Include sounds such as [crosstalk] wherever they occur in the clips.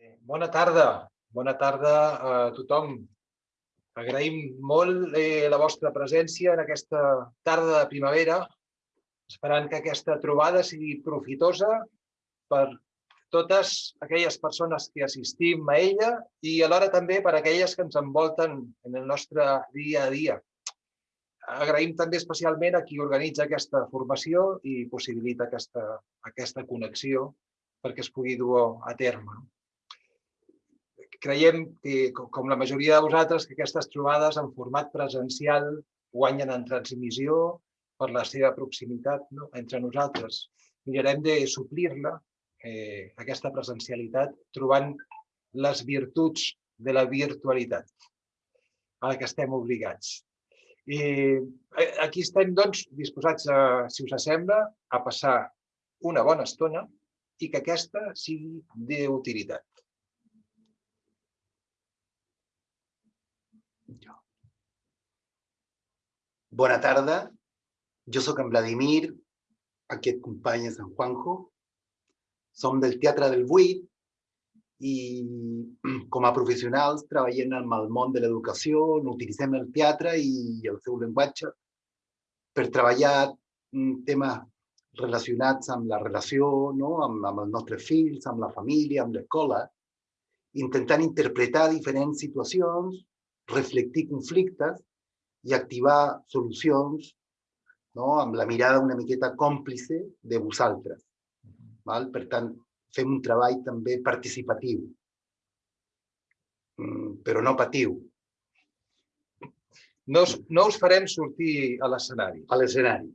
Bona tarda, bona tarda a tothom. Agraïm molt eh, la vostra presència en aquesta tarda de primavera, esperant que aquesta trobada sigui profitosa per totes aquelles persones que assistim a ella i alhora també per aquelles que ens envolten en el nostre dia a dia. Agraïm també especialment a qui organitza aquesta formació i possibilita aquesta, aquesta connexió perquè es pugui dur a terme creiem que, com la majoria de vosaltres, que aquestes trobades en format presencial guanyen en transmissió per la seva proximitat no? entre nosaltres. Mirarem de suplir-la, eh, aquesta presencialitat, trobant les virtuts de la virtualitat a la que estem obligats. I eh, aquí estem, doncs, disposats, a, si us sembla, a passar una bona estona i que aquesta sigui d'utilitat. Bona tarda, sóc en Vladimir, aquest company és en Juanjo. Som del Teatre del Buit i [clears throat] com a professionals treballem en el món de l'educació, utilitzem el teatre i el seu llenguatge per treballar temes relacionats amb la relació, no? amb, amb els nostres fills, amb la família, amb l'escola, intentant interpretar diferents situacions reflectir conflictes i activar solucions no? amb la mirada una miqueta còmplice de vosaltres. Val? Per tant, fem un treball també participatiu, mm, però no patiu. No no us farem sortir a l'escenari. A l'escenari.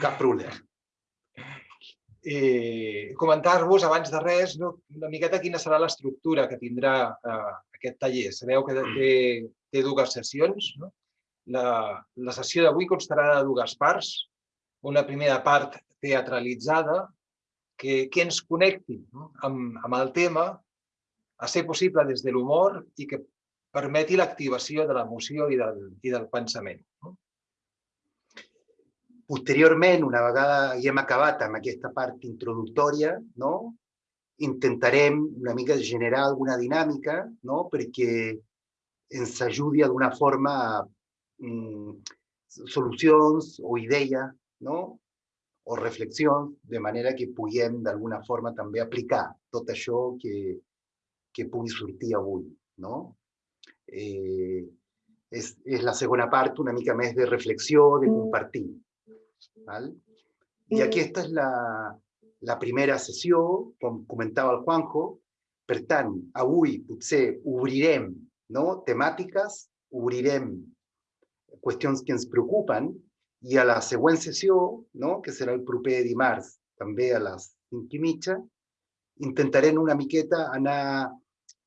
Cap problema. Eh, Comentar-vos, abans de res, no, una miqueta quina serà l'estructura que tindrà eh, aquest taller. Sabeu que mm. té, té dues sessions. No? La, la sessió d'avui constarà de dues parts. Una primera part teatralitzada que, que ens connecti no? amb, amb el tema, a ser possible des de l'humor i que permeti l'activació de l'emoció i, del, i del pensament. No? Posteriorment, una vegada ja hem acabat amb aquesta part introductòria, no? intentarem una mica generar alguna dinàmica no? perquè ens ajudi d'una forma mm, solucions o idees no? o reflexions, de manera que puguem d'alguna forma també aplicar tot això que, que pugui sortir avui. No? Eh, és, és la segona part una mica més de reflexió, de compartir. Val? I aquesta és la, la primera sessió, com comentava el Juanjo, per tant, avui potser obrirem no, temàtiques, obrirem qüestions que ens preocupen i a la següent sessió, no, que serà el proper dimarts, també a les 5 i mitja, intentarem una miqueta anar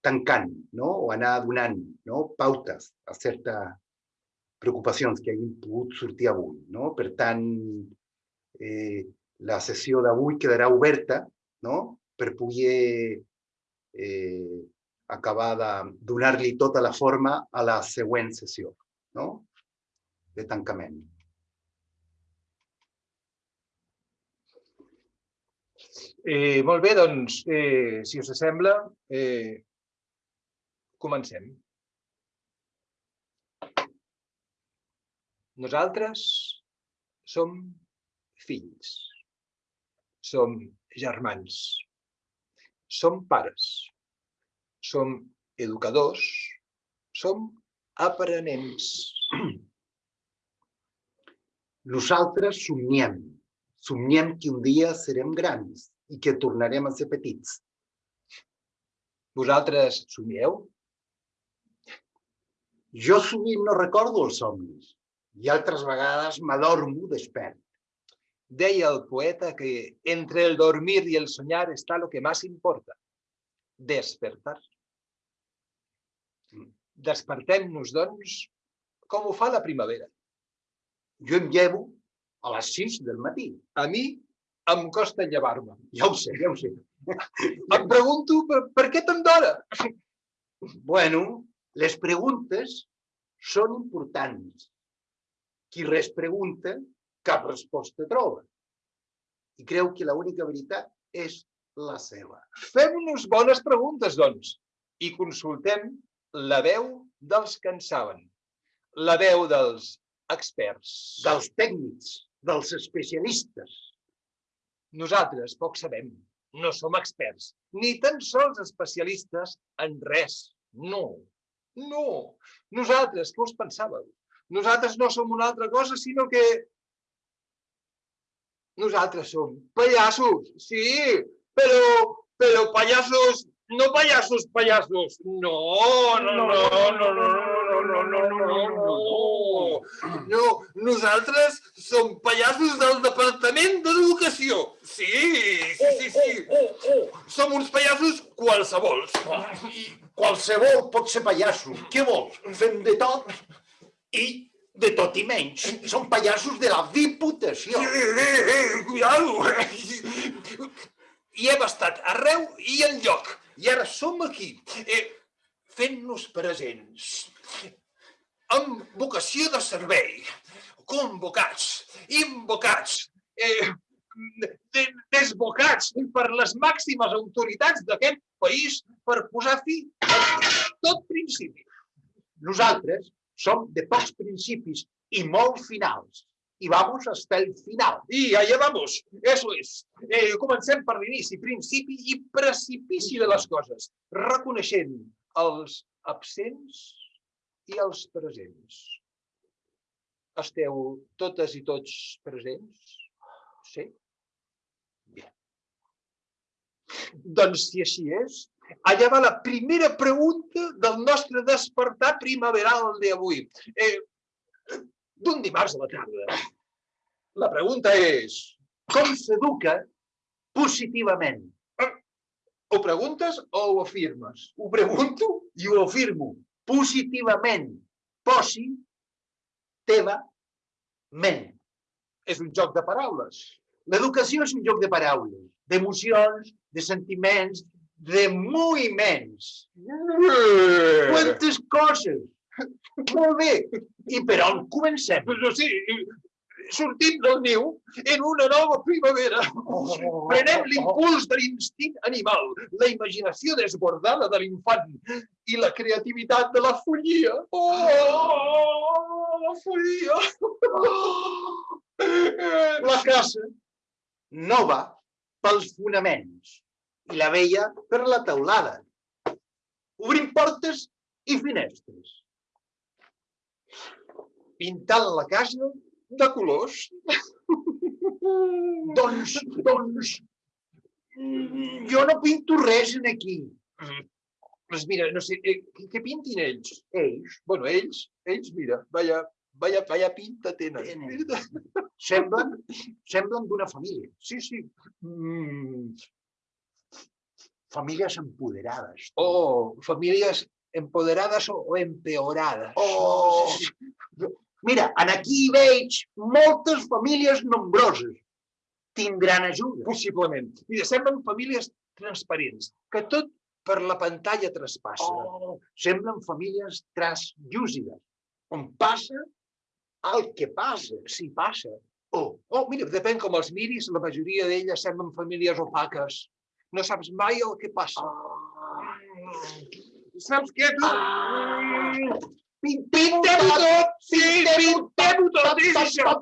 tancant no? o anar donant no? pautes a certes preocupacions que hagin pogut sortir. No? Per tant, eh, la sessió d'avui quedarà oberta no? per poder eh, acabar de donar-li tota la forma a la següent sessió no? de tancament. Eh, molt bé, doncs, eh, si us sembla, eh, comencem. Nosaltres som fills som germans, som pares, som educadors, som aprenents. Nosaltres somniem, somniem que un dia serem grans i que tornarem a ser petits. Vosaltres somieu? Jo sovint no recordo els somnis i altres vegades m'adormo despert. Deia el poeta que entre el dormir y el soñar está lo que más importa, despertar. Despertem-nos, doncs, com ho fa la primavera. Jo em llevo a les 6 del matí. A mi em costa llevar-me. Ja ho sé, ja ho sé. [laughs] Em pregunto per, per què tant d'hora? Bueno, les preguntes són importants. Qui res pregunta cap resposta troba. I creu que l'única veritat és la seva. Fem-nos bones preguntes, doncs, i consultem la veu dels que en saben, la veu dels experts. Dels tècnics, dels especialistes. Nosaltres poc sabem, no som experts, ni tan sols especialistes en res. No, no. Nosaltres, què us pensàveu? Nosaltres no som una altra cosa, sinó que nosaltres som pallassos, sí, però, però pallassos, no pallassos, pallassos. No, no, no, no, no, no, no, no, no, no, no. No, nosaltres som pallassos del Departament d'Educació. Sí, sí, sí, sí. Som uns pallassos qualsevols. I qualsevol pot ser pallasso. Què vols? Fem de tot i de tot i menys. Som pallassos de la Diputació. Eh, eh, eh, cuidado. I hem estat arreu i en lloc. I ara som aquí, eh, fent-nos presents, amb vocació de servei, convocats, invocats, eh, desbocats per les màximes autoritats d'aquest país per posar fi a tot principi. Nosaltres som de pocs principis i molt finals. Y vamos hasta el final. Y allá vamos, eso es. Eh, comencem per l'inici, principi i precipici de les coses, reconeixent els absents i els presents. Esteu totes i tots presents? Sí? Bé. Doncs si així és, allà va la primera pregunta del nostre despertar primaveral d'avui. Eh, d'un dimarts a la tarda. La pregunta és, com s'educa positivament? Ho preguntes o ho afirmes? Ho pregunto i ho afirmo. Positivament. Posi, teva, ment. És un joc de paraules. L'educació és un joc de paraules, d'emocions, de sentiments, de moviments. Quantes coses! Molt bé. I per on comencem? Però sí, sortim del niu en una nova primavera. Oh, Prenem l'impuls de l'instint animal, la imaginació desbordada de l'infant i la creativitat de la follia. Oh, la follia! La casa nova pels fonaments i la vella per la teulada. Obrim portes i finestres pintant la casa de colors. [laughs] doncs, doncs, jo no pinto res en aquí. Doncs mira, no sé, eh, què pintin ells? Ells? Bueno, ells, ells, mira, vaya, vaya, vaya pinta tenen. tenen. [laughs] Semblen, semblen d'una família. Sí, sí. Mm. Famílies empoderades. Oh, famílies empoderades o, o empeorades. Oh, Mira, en aquí veig moltes famílies nombroses. Tindran ajuda. Possiblement. Mira, semblen famílies transparents, que tot per la pantalla traspassa. Oh, semblen famílies translúcides, on passa el que passa, si passa. Oh, oh, mira, depèn com els miris, la majoria d'elles semblen famílies opaques. No saps mai el que passa. Oh. Saps què? Ah. Pintem-ho tot! Sí, pintem-ho tot! És això!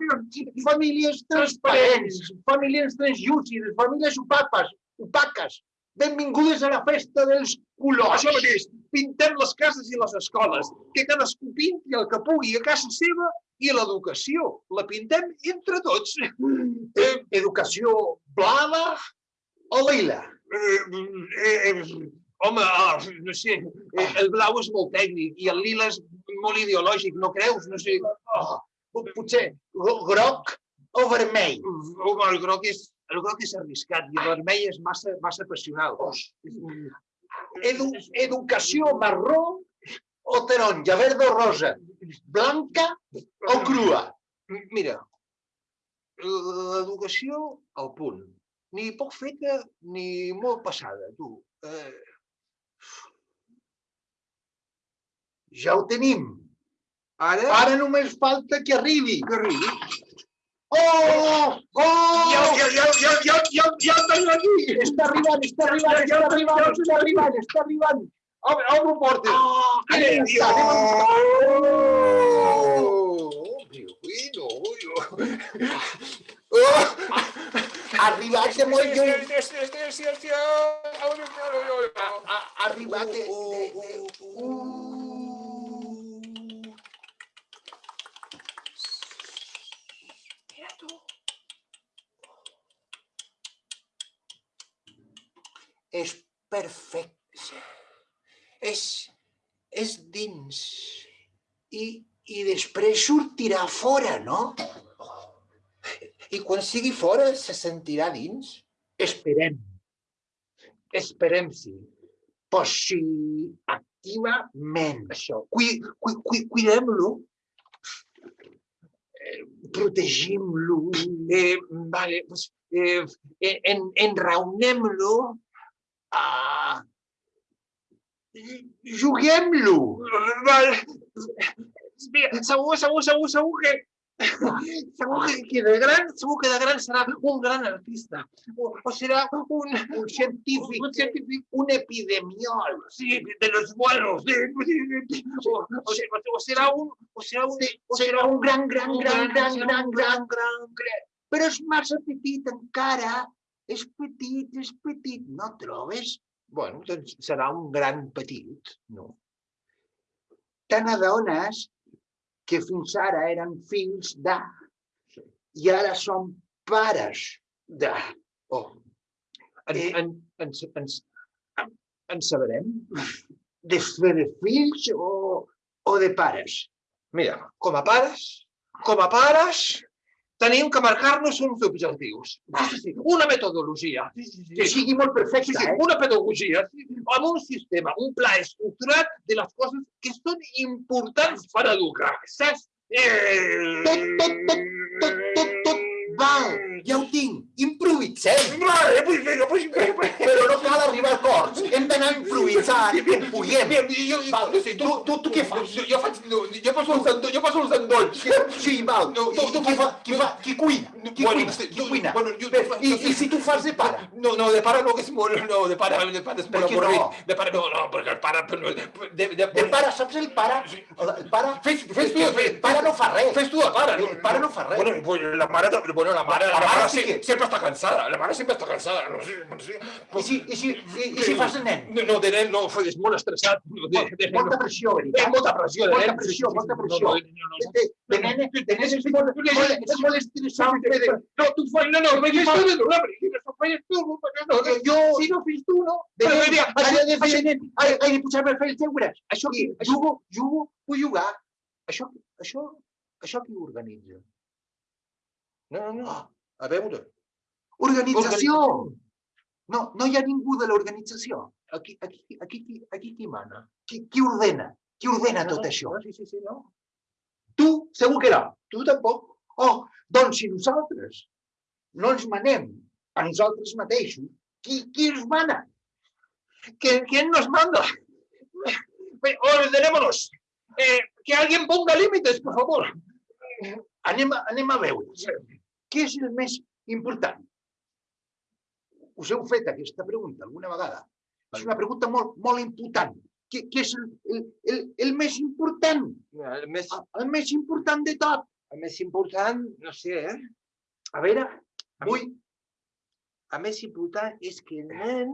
Famílies transparents, famílies translúcides, famílies opaques, opaques. Benvingudes a la festa dels colors. Això mateix, pintem les cases i les escoles, que cadascú pinti el que pugui a casa seva i l'educació. La pintem entre tots. Eh, educació blava o lila? Eh, eh, eh, home, ah, no sé, eh, el blau és molt tècnic i el lila és molt ideològic, no creus? No sé. Oh, potser groc o vermell? Home, el groc és, el groc és arriscat i el vermell és massa, massa passional. Oh, Edu, educació marró o taronja, verd o rosa, blanca o crua? Mira, l'educació al punt. Ni poc feta ni molt passada, tu. Eh, ja ho tenim. Ara, Ara només falta que arribi. que arribi. Oh! Oh! Ja, ja, ja, ja, ja, ja, ja el tenim aquí! Està arribant, està arribant, està arribant, està arribant, està arribant. Obre, obre portes! Oh, anem anem. Oh! Ha arribat de molt lluny. Oh! Arribat de... És perfecte. És, és dins. I, I després sortirà fora, no? I quan sigui fora se sentirà dins? Esperem. Esperem, sí. Pues sí, activament. Això, cui, cui, cui, cuidem-lo. Eh, Protegim-lo. Eh, vale, pues, eh, en, enraonem-lo. Ah. Vale. Mira, segur, segur, segur, segur que segur que, que de gran, segur que de gran serà un gran artista. O, o serà un, científic. un científic Un epidemiòleg. sí, de los buenos. O, o, o, o serà un, o serà un, o Serà un gran, gran, gran, gran, gran, gran, gran. Però és massa petit encara. És petit, és petit. No trobes? Bueno, doncs serà un gran petit, no? Te n'adones que fins ara eren fills de i ara són pares de. Oh. En, Eh. en, en, en, en, en sabrem? De fer de fills o, o de pares? Mira, com a pares, com a pares, tenim que marcar-nos uns objectius. Una metodologia. Que sigui molt Sí, perfecte, sí, eh? una pedagogia, amb un sistema, un pla estructurat de les coses que són importants per educar. Saps? Eh... Tot, tot, tot, tot, tot, tot. Val, ja ho tinc. Pues vinga, pues, pues, pues. Però no cal arribar a acords. Hem d'anar improvisant. Bien, jo, Val, sí, tu, tu, tu què fas? Jo, jo faig, no, jo poso els endolls, jo poso els endolls. Sí, val. No, Tu, tu, qui, fa, qui, fa, qui cuina? Qui Bueno, cuina? Qui cuina? bueno, jo- Bé, I, I si tu fas de pare? No, no, de pare no, que és molt... No, de pare, de pare és molt què no? avorrit. De pare no, no, perquè el pare... no, De, de, De pare, saps el pare? El pare... Fes, fes tu, El pare no fa res. Fes tu de pare. El pare no fa res. Bueno, la mare, bueno, la mare, la, mare sempre està cansada. La mare sempre està cansada. No sé, no sé. I si, i si, i, i si fas de nen? No, no, de nen no, és molt estressat. De, de, de, Molta pressió, Té molta pressió de Molta nen. pressió, molta pressió. No, no, De, de nen, de nen és molt, estressant. Pedro. No, tu fas, no, no, me fes tu, no, no, fes tu, no, perquè no, no, Jo, si no fes tu, no. de nen, he de fer de nen, he de posar-me a fer els deures. Això qui, jugo, jugo, vull jugar. això, això, això qui organitza? No, no, no, a veure. Organització. No, no hi ha ningú de l'organització. Aquí, aquí, aquí, aquí, aquí qui mana? Qui, qui ordena? Qui ordena No, tot no, això? no, Sí, sí, sí, no. Tu, segur que no. Tu tampoc. Oh, doncs si nosaltres no ens manem a nosaltres mateixos, qui, qui ens mana? ¿Quién, quién nos manda? Ordenémonos. Eh, que alguien ponga límites, por favor. Anem anem a veure. Què és el més important? Us heu fet aquesta pregunta alguna vegada? És una pregunta molt, molt important. Què, què és el, el, el, el més important? El més, El més important de tot. el més important, no sé, eh? A veure, vull... El més important és que el nen,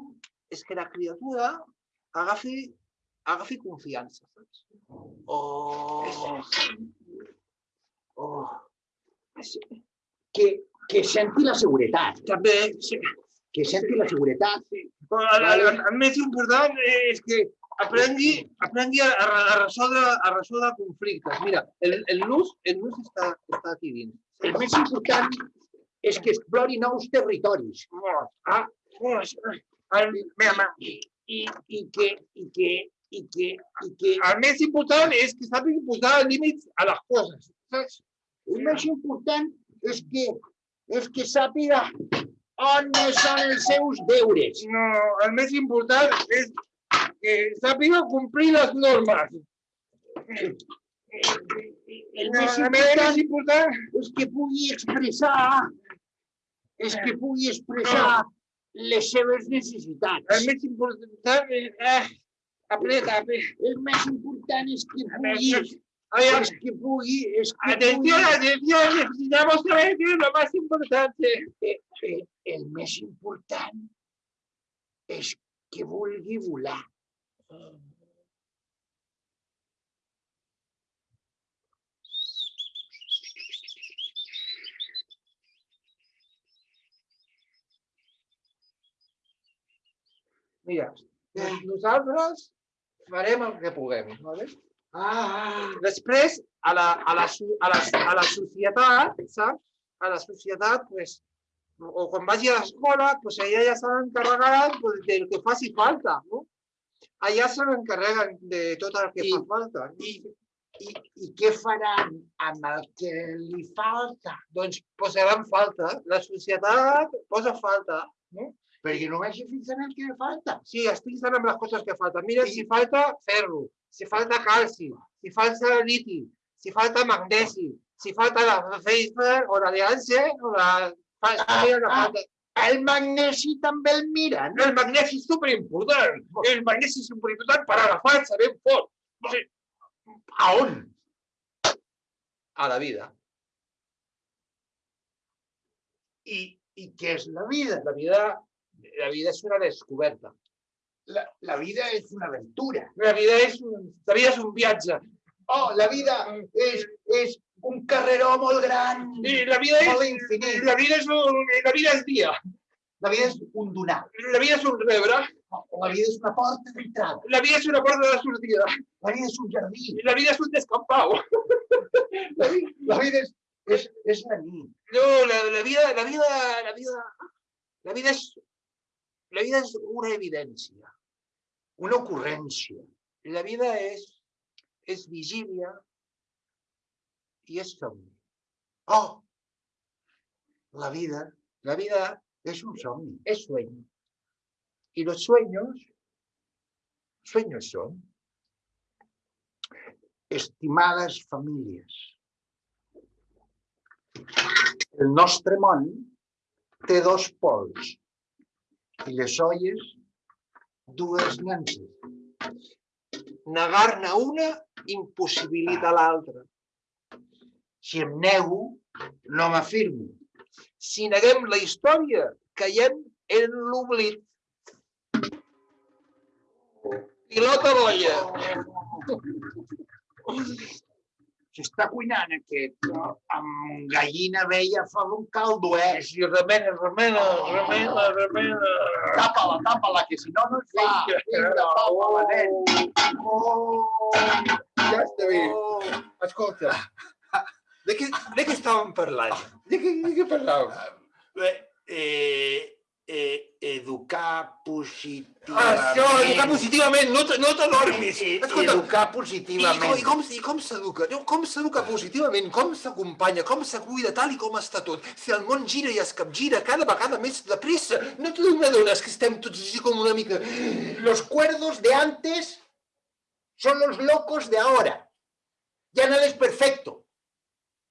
és que la criatura agafi, agafi confiança, saps? Oh, oh, que, que senti la seguretat, També, sí. Que senti la seguretat. Però el, el, el, més important és que aprengui, aprengui a, a, a, resoldre, a resoldre conflictes. Mira, el, el nus, el nus està, està aquí dins. El més important és que explori nous territoris Ah, i, i, que, i, que, i, que, i que el més important és que sàpiga posar límits a les coses. Saps? el més important és que, és que sàpiga on són els seus deures. No, el més important és que sàpiga complir les normes. El més important, important és que pugui expressar és que pugui expressar les seves necessitats. El més important és... Eh, apreta, apreta. El més important és que pugui, Oye, és que pugui, és que atención, atención, necesitamos saber qué es lo más importante. eh, el més important és que vulgui volar. Mira, nosaltres farem el que puguem. Vale? Ah, Després, a la, a la, a la, a la societat, saps? A la societat, pues, o quan vagi a l'escola, pues allà ja s'han encarregat pues, del que faci falta, no? Allà se n'encarreguen de tot el que I- fa falta. i, i, i què faran amb el que li falta? Doncs posaran falta. La societat posa falta. Perquè només se fixen en el que falta. Sí, es fixen amb les coses que falten. Mira, I- si falta ferro, si falta calci, si falta liti, si falta magnesi, si falta la Pfeiffer o la Leance o la... Ah, mira la ah. falta. El magnesi també el miren. El magnesi és superimportant. El magnesi és superimportant per agafar el sabem fort. Sí, A la vida. I, I què és la vida? La vida, la vida és una descoberta. La, la vida és una aventura. La vida un, la vida és un viatge. Oh, la vida és, és un carreró molt gran. I la vida és, infinit. la vida és, un, la vida és dia. La vida és un donar. La vida és un rebre. La vida és una porta d'entrada. La vida és una porta de sortida. La vida és un jardí. La vida és un descampau. La vida, La vida és, és, és la nit. no, la, la vida, la vida, la vida, la vida és, la vida és una evidència. Una ocurrència. La vida és, és vigília i és somni. Oh, la vida La vida és un somni. es sueño. Y los sueños, sueños son. Estimades famílies, el nostre món té dos pols i les olles dues nanses. Negar-ne una impossibilita l'altra. Si em nego, no m'afirmo. Si neguem la història, caiem en l'oblit. Pilota d'olla. [laughs] S'està cuinant aquest eh, amb gallina vella fa un caldo, eh? Si remena, remena, remena, remena. Tapa-la, tapa-la, que si no no et fa. Vinga, tapa-la, nen. Oh, Ja està bé. oh. Escolta, de què, de què estàvem parlant? De què, de què parlàvem? Bé, eh, eh, educar positivament. Això, educar positivament, no, te- no t'enormis. Eh, eh, educar positivament. i com, i com s'educa? No, Com s'educa positivament? Com s'acompanya? Com se cuida tal i com està tot? Si el món gira i es capgira cada vegada més de pressa, no t'adones que estem tots així com una mica... Los cuerdos de antes son los locos de ahora. Ya nada es perfecto.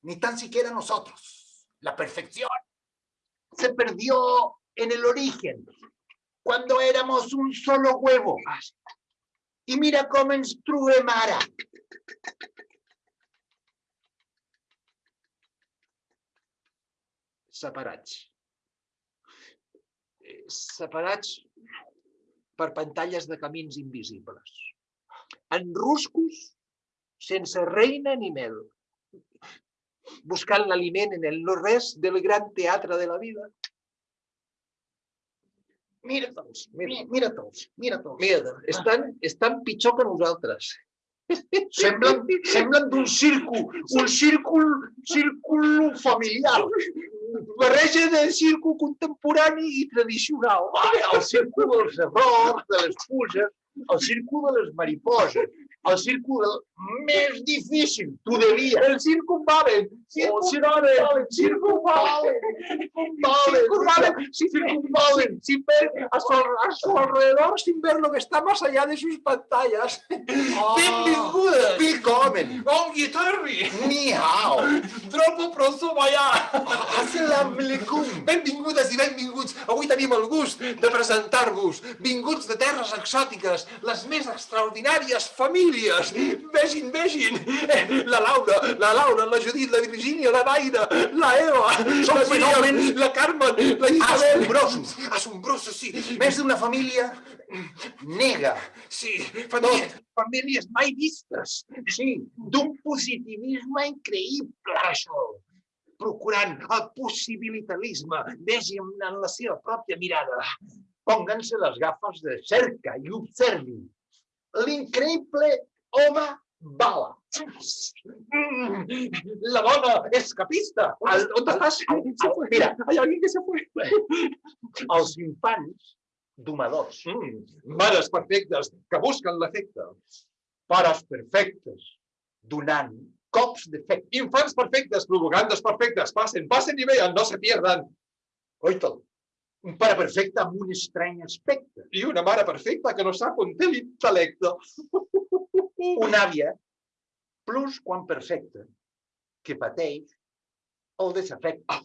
Ni tan siquiera nosotros. La perfección se perdió en el origen, cuando éramos un solo huevo. Y mira cómo ens trobem ara. separats. Eh, per pantalles de camins invisibles. En ruscos, sense reina ni mel. Buscant l'aliment en el no-res del gran teatre de la vida. Mira tots, Mira. mira, mira tots, mira tots. Mira, estan, estan pitjor que nosaltres. [laughs] Semblen, semblen d'un círcul, un círcul, círcul familiar. Barreja de circo contemporani i tradicional. El círcul dels errors, de les fuses, el círcul de les mariposes. El círcul més difícil, tu devies. El circunvalen. Circunvalen, Circunvalen. circunvalen, Circunvalen. Sin, ver a su, a su alrededor, sin ver lo que está más allá de sus pantallas. Benvingudes. Willkommen. Ongi torni. Ni hao. Trobo pronto vaya. Assalamu alaikum. Benvingudes i benvinguts. Avui tenim el gust de presentar-vos vinguts de terres exòtiques, les més extraordinàries famílies. Vegin, vegin. Eh, La Laura, la Laura, la Judit, la Virgínia, la Naira, la Eva, Són la fenòmens la Carmen, la Isabel. Assombrosos. Assombrosos, sí. Més d'una família nega. Sí, famílies, famílies mai vistes. Sí, d'un positivisme increïble, això. Procurant el possibilitarisme, vegin en la seva pròpia mirada. Pónganse les gafes de cerca i observin. L'increïble home bala. La dona escapista. Al- ¿Dónde estás? Se fue. Mira. hay alguien que se fue. Els infants domadors. Mm, mares perfectes que busquen l'efecte. Pares perfectes donant cops d'efecte. Infants perfectes provocant desperfectes. Passen, passen i vean, no se pierdan. Oita, un pare perfecte amb un estrany aspecte. I una mare perfecta que no sap on té l'intel·lecte. [laughs] Una àvia plus quan perfecta que pateix el desafecte.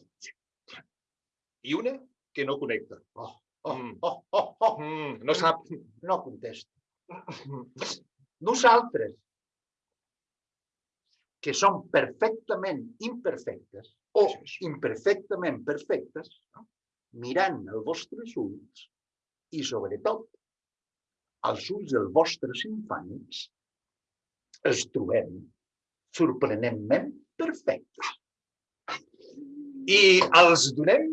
I una que no connecta. Oh, oh, Mm. oh, oh, oh. Mm, no sap. No contesta. Nosaltres, que som perfectament imperfectes o imperfectament perfectes, mirant els vostres ulls i, sobretot, als ulls dels vostres infants, els trobem sorprenentment perfectes. I els donem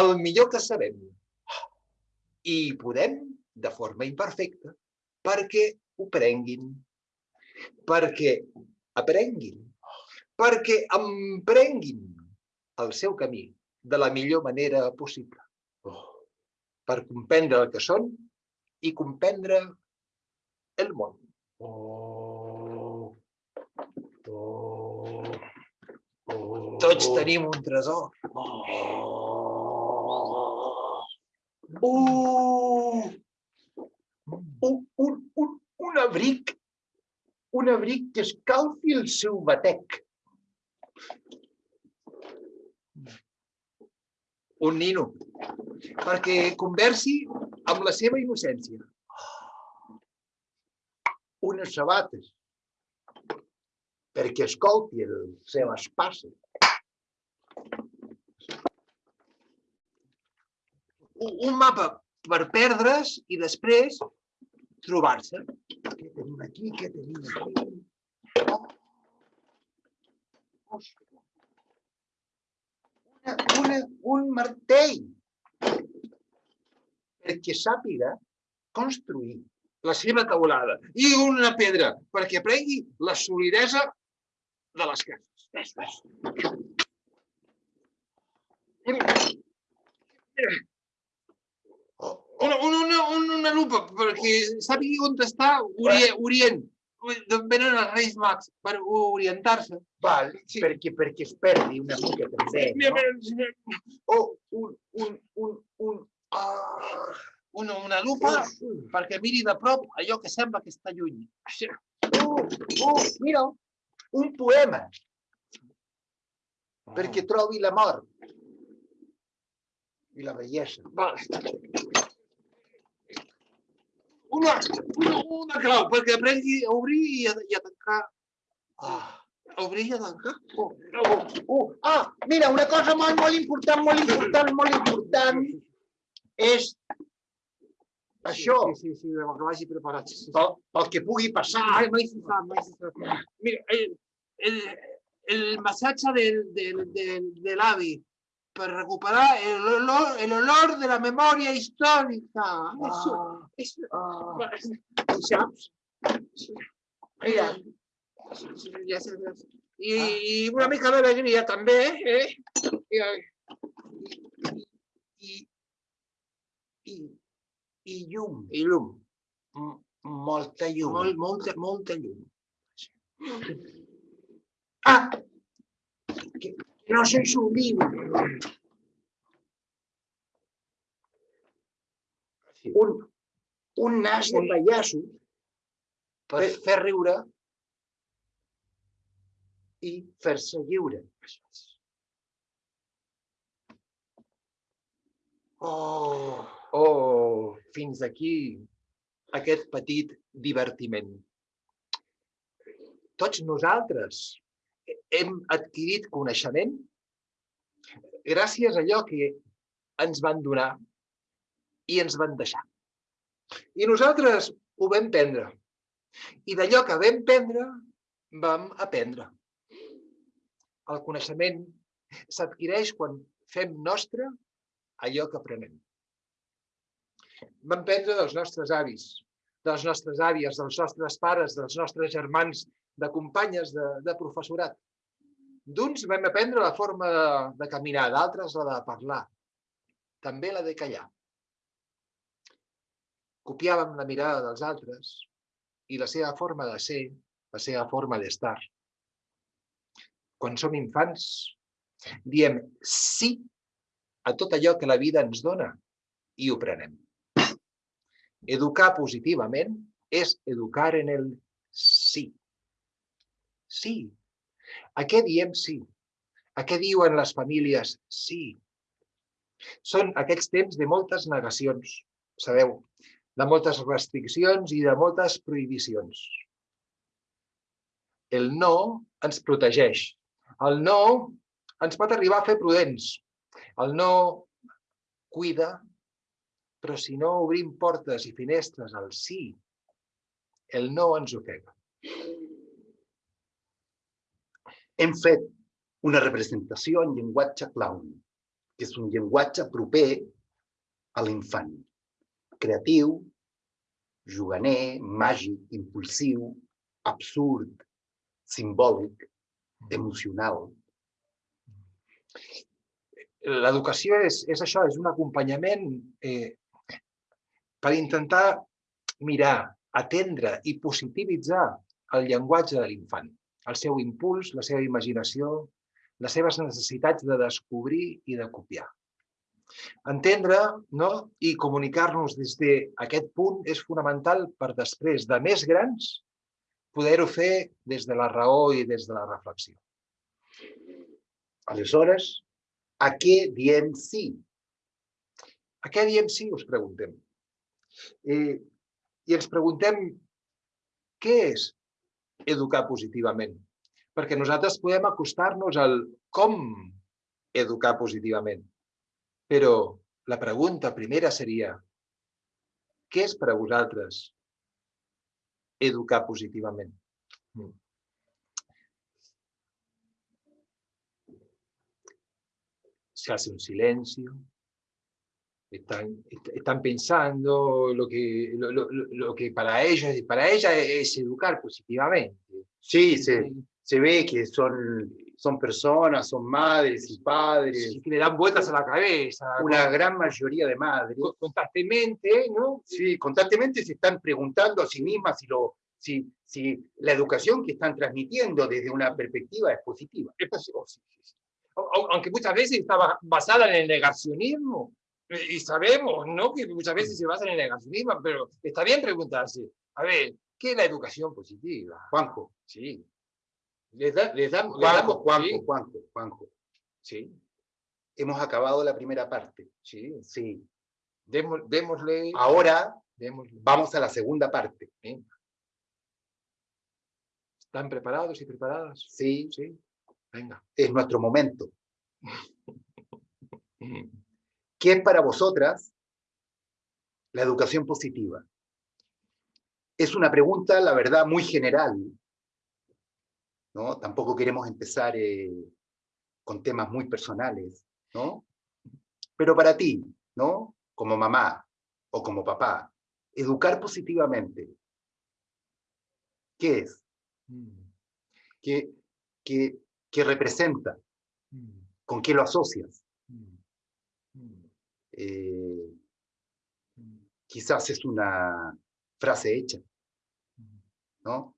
el millor que sabem. I podem, de forma imperfecta, perquè ho prenguin, perquè aprenguin, perquè emprenguin el seu camí de la millor manera possible. Per comprendre el que són i comprendre el món. Oh, oh, oh, Tots tenim un tresor. Uh, un, un, un, un abric, un abric que escalfi el seu batec. Un nino. Perquè conversi amb la seva innocència. Unes sabates perquè escolti seves passes. Un, un mapa per perdre's i després trobar-se. Què tenim aquí? Què tenim aquí? Oh. Una, un martell perquè sàpiga construir. la seva taulada i una pedra perquè aprengui la solidesa de les cases. Una, una, una, una, lupa perquè sàpigui on està Orient, venen els Reis Mags per orientar-se. Val, Sí. perquè, perquè es perdi una mica també. No? mira, Oh, un, un, un, un... Ah, Una, una lupa uf, perquè miri de prop allò que sembla que està lluny. uh, uh, mira, un poema perquè trobi la mort i la bellesa. Vale. Una, una, una clau perquè aprengui a obrir i a, i a tancar. Ah. A obrir i a tancar. Oh, oh, oh. Ah, mira, una cosa molt, molt important, molt important, molt important és això, Sí, sí, sí, que vagi preparat. Sí, sí. pel, pel que pugui passar. Ai, mai se sap, mai se sap. Mira, el, el, el massatge del, del, del, de l'avi per recuperar el olor, el olor de la memòria històrica. Ah, això, ah. saps? Mira, ja sé. I, I una mica d'alegria també, eh? I, i, i, i llum. i llum. Molta llum. Molt, molta, molta llum. Ah! Que, no soy su libro. Un, un nas de pallasso Per fer riure i fer-se lliure. Oh, Oh, fins aquí aquest petit divertiment. Tots nosaltres hem adquirit coneixement gràcies a allò que ens van donar i ens van deixar. I nosaltres ho vam prendre. I d'allò que vam prendre, vam aprendre. El coneixement s'adquireix quan fem nostre allò que aprenem. Vam prendre dels nostres avis, de les nostres àvies, dels nostres pares, dels nostres germans, de companyes, de, de professorat. D'uns vam aprendre la forma de, de caminar, d'altres la de parlar, també la de callar. Copiàvem la mirada dels altres i la seva forma de ser, la seva forma d'estar. Quan som infants, diem sí a tot allò que la vida ens dona i ho prenem. Educar positivament és educar en el sí. Sí. A què diem sí? A què diuen les famílies sí? Són aquests temps de moltes negacions, sabeu, de moltes restriccions i de moltes prohibicions. El no ens protegeix. El no ens pot arribar a fer prudents. El no cuida, però si no obrim portes i finestres al sí, el no ens ofega. Hem fet una representació en llenguatge clown, que és un llenguatge proper a l'infant. Creatiu, juganer, màgic, impulsiu, absurd, simbòlic, emocional. L'educació és, és això, és un acompanyament eh, per intentar mirar, atendre i positivitzar el llenguatge de l'infant, el seu impuls, la seva imaginació, les seves necessitats de descobrir i de copiar. Entendre no? i comunicar-nos des d'aquest punt és fonamental per després, de més grans, poder-ho fer des de la raó i des de la reflexió. Aleshores, a què diem sí? A què diem sí, us preguntem. I, i ens preguntem què és educar positivament? Perquè nosaltres podem acostar-nos al com educar positivament. Però la pregunta primera seria què és per a vosaltres educar positivament? Mm. se hace un silencio, están, están pensando lo que, lo, lo, lo que para ellos para ella es educar positivamente. Sí, se, se ve que son, son personas, son madres y padres. Sí, que le dan vueltas a la cabeza. Una con- gran mayoría de madres. con- constantemente, ¿no? Sí, constantemente se están preguntando a sí mismas si, lo, si, si la educación que están transmitiendo desde una perspectiva es positiva. Es posi- oh, sí, sí, sí. Au- au- Aunque muchas veces está ba- basada en el negacionismo. Eh, Y sabemos, ¿no? Que muchas veces se basa en el negacionismo, pero está bien preguntarse, a ver, ¿qué es la educación positiva? Juanjo, Sí. Les, da- les dam- les Juanjo, damos, Juanjo, sí, Juanjo, Juanjo. sí, Hemos acabado la primera parte. sí. Sí. Démosle, Ahora démosle. vamos a la segunda parte. ¿Están preparados y preparadas? Sí, Sí. Venga. es nuestro momento. [laughs] ¿Qué es para vosotras la educación positiva? Es una pregunta, la verdad, muy general. ¿No? Tampoco queremos empezar eh, con temas muy personales, ¿no? Pero para ti, ¿no? Como mamá o como papá, educar positivamente, ¿qué es? Mm, ¿Qué, qué, qué representa? mm, ¿Con qué lo asocias? mm, Eh, quizás es una frase hecha, ¿no?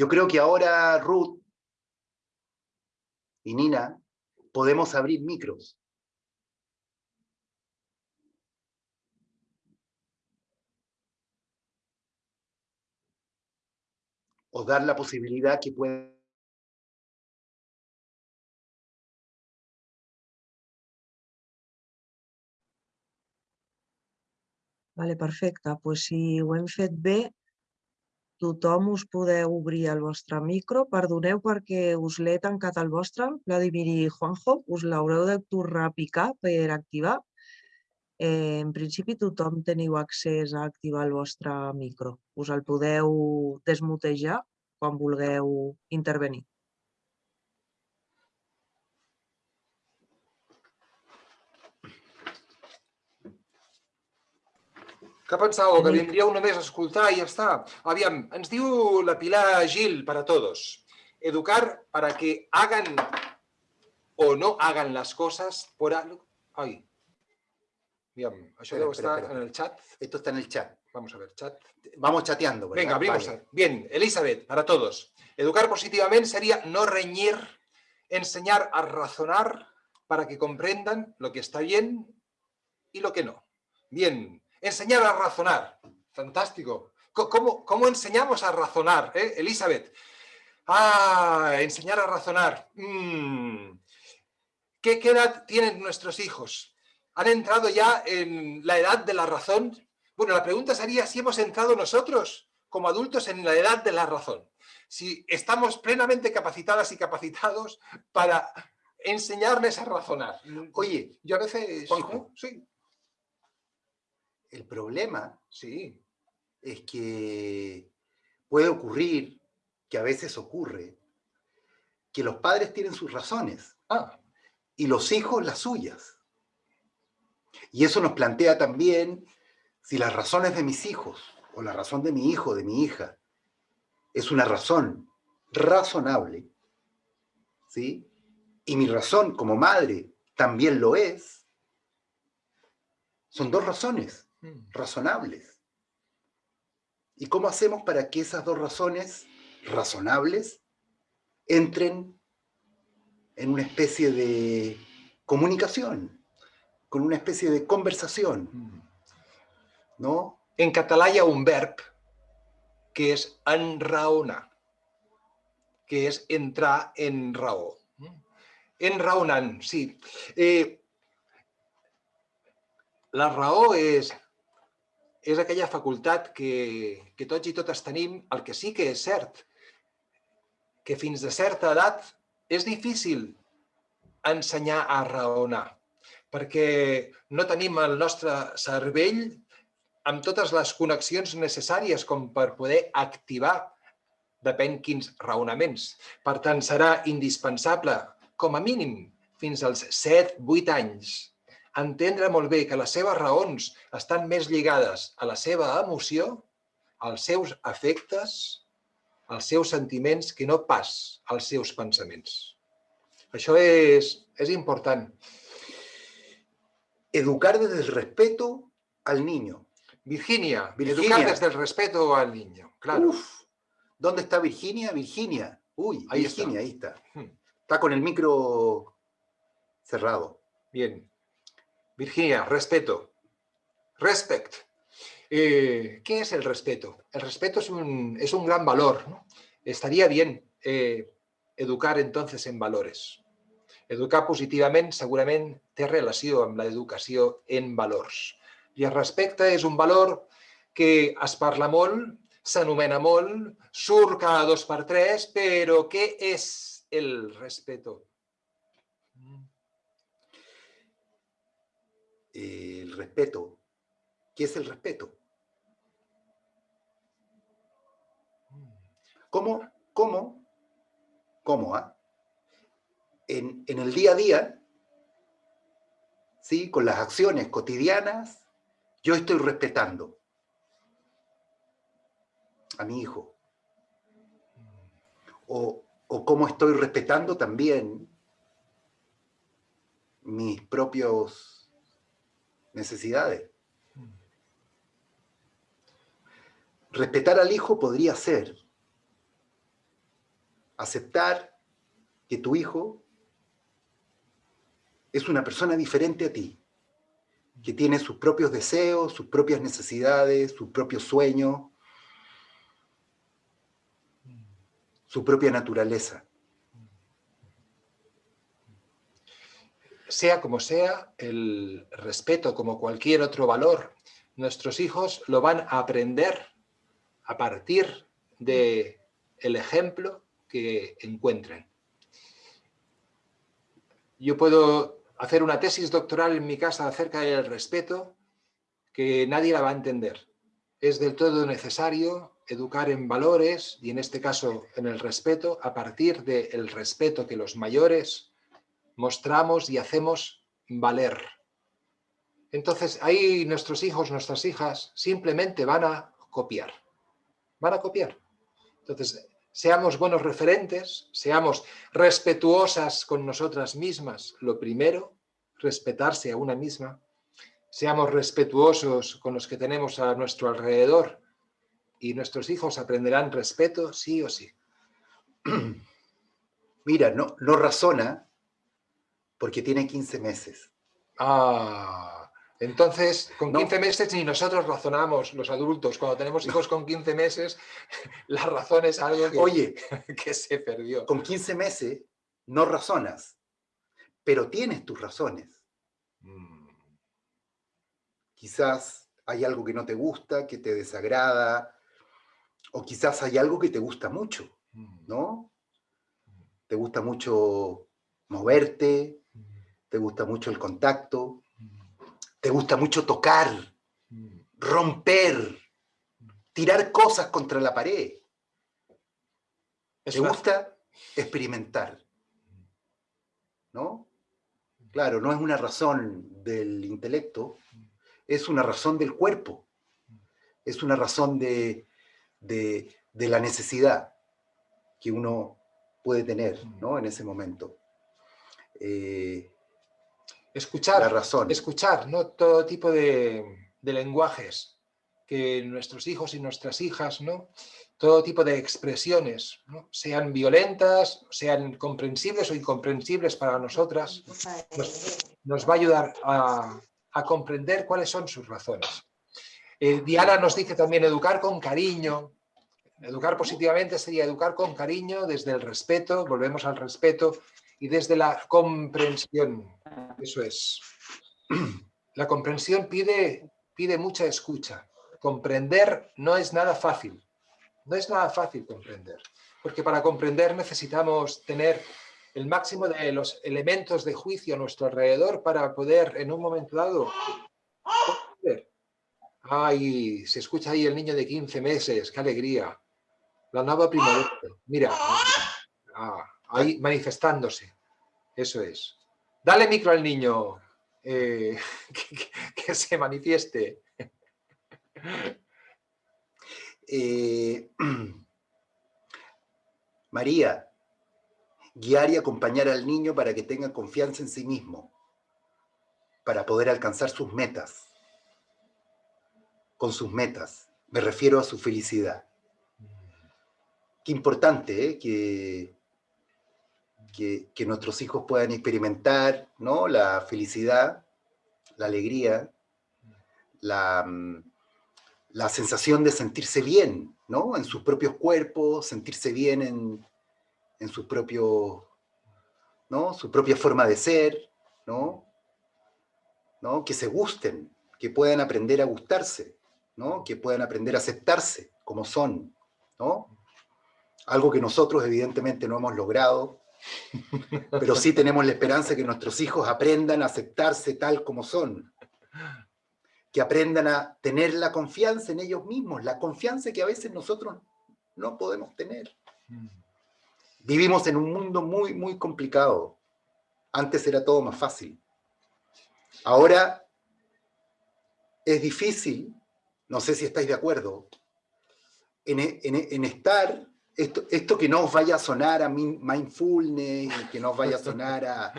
Yo creo que ahora Ruth y Nina podemos abrir micros. O dar la posibilidad que pueda Vale, perfecte. Pues si ho hem fet bé, tothom us podeu obrir el vostre micro. Perdoneu perquè us l'he tancat el vostre, Vladimir i Juanjo, us l'haureu de tornar a picar per activar. Eh, en principi tothom teniu accés a activar el vostre micro. Us el podeu desmutejar quan vulgueu intervenir. Que pensàveu? Que vindríeu només a escoltar i ja està. Aviam, ens diu la Pilar Gil para todos. Educar para que hagan o no hagan las cosas por algo... Ai. Aviam, això Espera, deu espera, estar espera. en el chat. Esto está en el chat. Vamos a ver, chat. Vamos chateando. ¿verdad? Venga, abrimos. Vale. Bien, Elizabeth, para todos. Educar positivamente sería no reñir, enseñar a razonar para que comprendan lo que está bien y lo que no. Bien, enseñar a razonar. Fantástico. Co- ¿Cómo, cómo enseñamos a razonar, eh, Elizabeth? Ah, enseñar a razonar. Mm. ¿Qué, ¿Qué edad tienen nuestros hijos? ¿Han entrado ya en la edad de la razón? Bueno, la pregunta sería si hemos entrado nosotros como adultos en la edad de la razón. Si estamos plenamente capacitadas y capacitados para enseñarles a razonar. Oye, Yo a veces... Juanjo. Sí, el problema sí. es que puede ocurrir, que a veces ocurre, que los padres tienen sus razones Ah, y los hijos las suyas. Y eso nos plantea también si las razones de mis hijos o la razón de mi hijo, de mi hija, es una razón razonable, ¿sí? Y mi razón como madre también lo es, son dos razones razonables. ¿Y cómo hacemos para que esas dos razones razonables entren en una especie de comunicación, con una especie de conversación, mm. ¿no? En català hi ha un verb que és enraonar, que és entrar en raó. Enraonant, sí. Eh, la raó és, és aquella facultat que, que tots i totes tenim. El que sí que és cert, que fins a certa edat és difícil ensenyar a raonar, perquè no tenim el nostre cervell amb totes les connexions necessàries com per poder activar depèn quins raonaments. Per tant, serà indispensable, com a mínim, fins als 7-8 anys, entendre molt bé que les seves raons estan més lligades a la seva emoció, als seus afectes, als seus sentiments, que no pas als seus pensaments. Això és, és important. Educar desde el respeto al niño. Virginia, Virginia. educar desde el respeto al niño, claro. Uf, ¿dónde está Virginia? Virginia. Uy, Ahí está. Virginia, ahí está. Hmm. Está con el micro cerrado. Bien. Virginia, respeto. Respect. Eh, ¿Qué es el respeto? El respeto es un, es un gran valor. Estaría bien eh, educar entonces en valores. Educar positivament segurament té relació amb l'educació en valors. I el respecte és un valor que es parla molt, s'anomena molt, surt cada dos per tres, però què és el respeto? El respeto. ¿Qué es el respeto? ¿Cómo, cómo, cómo, ah? En, en el día a día, ¿sí? con las acciones cotidianas, yo estoy respetando a mi hijo. O, o cómo estoy respetando también mis propios necesidades. respetar al hijo podría ser aceptar que tu hijo es una persona diferente a ti, que tiene sus propios deseos, sus propias necesidades, sus propios sueños, su propia naturaleza. Sea como sea, el respeto como cualquier otro valor, nuestros hijos lo van a aprender a partir del el ejemplo que encuentren. Yo puedo hacer una tesis doctoral en mi casa acerca del respeto que nadie la va a entender. Es del todo necesario educar en valores y en este caso en el respeto a partir del respeto que los mayores mostramos y hacemos valer. Entonces ahí nuestros hijos, nuestras hijas simplemente van a copiar. Van a copiar. Entonces seamos buenos referentes, seamos respetuosas con nosotras mismas, lo primero, respetarse a una misma, seamos respetuosos con los que tenemos a nuestro alrededor y nuestros hijos aprenderán respeto sí o sí. Mira, no, no razona porque tiene 15 meses. Ah, entonces, con 15 meses ni nosotros razonamos, los adultos, cuando tenemos hijos con 15 meses, [laughs] la razón es algo que, Oye, [laughs] que se perdió. con 15 meses no razonas, pero tienes tus razones. Mm, Quizás hay algo que no te gusta, que te desagrada, o quizás hay algo que te gusta mucho, mm, ¿no? Te gusta mucho moverte, mm, te gusta mucho el contacto, mm, te gusta mucho tocar, mm. romper, tirar cosas contra la pared. Te gusta experimentar, ¿no? Claro, no es una razón del intelecto, es una razón del cuerpo, es una razón de, de- de la necesidad que uno puede tener, ¿no? En ese momento. Eh, Escuchar, la razón. escuchar, ¿no? Todo tipo de, de lenguajes que nuestros hijos y nuestras hijas, ¿no? Todo tipo de expresiones, ¿no? Sean violentas, sean comprensibles o incomprensibles para nosotras, nos, nos va a ayudar a, a comprender cuáles son sus razones. Eh, Diana nos dice también educar con cariño. Educar positivamente sería educar con cariño desde el respeto, volvemos al respeto, y desde la comprensión. Eso es. [clears throat] La comprensión pide, pide mucha escucha. Comprender no es nada fácil. No es nada fácil comprender. Porque para comprender necesitamos tener el máximo de los elementos de juicio a nuestro alrededor para poder en un momento dado comprender. Ay, se escucha ahí el niño de 15 meses, qué alegría. La nueva primavera. Mira, ah, ahí manifestándose. Eso es. Dale micro al niño, eh, [laughs] que, se manifieste. [laughs] Eh, [clears throat] María, guiar y acompañar al niño para que tenga confianza en sí mismo, para poder alcanzar sus metas. Con sus metas, me refiero a su felicidad. Qué importante ¿eh? que, que, nuestros hijos puedan experimentar ¿no? la felicidad, la alegría, la, mm, la sensación de sentirse bien, ¿no? En sus propios cuerpos, sentirse bien en, en su propio, ¿no? Su propia forma de ser, ¿no? ¿no? Que se gusten, que puedan aprender a gustarse, ¿no? Que puedan aprender a aceptarse como son, ¿no? Algo que nosotros evidentemente no hemos logrado, pero sí tenemos la esperanza de que nuestros hijos aprendan a aceptarse tal como son, que aprendan a tener la confianza en ellos mismos, la confianza que a veces nosotros no podemos tener. Vivimos en un mundo muy, muy complicado. Antes era todo más fácil. Ahora es difícil, no sé si estáis de acuerdo, en, en- en estar, esto, que no os vaya a sonar a min- mindfulness, que no os vaya a sonar a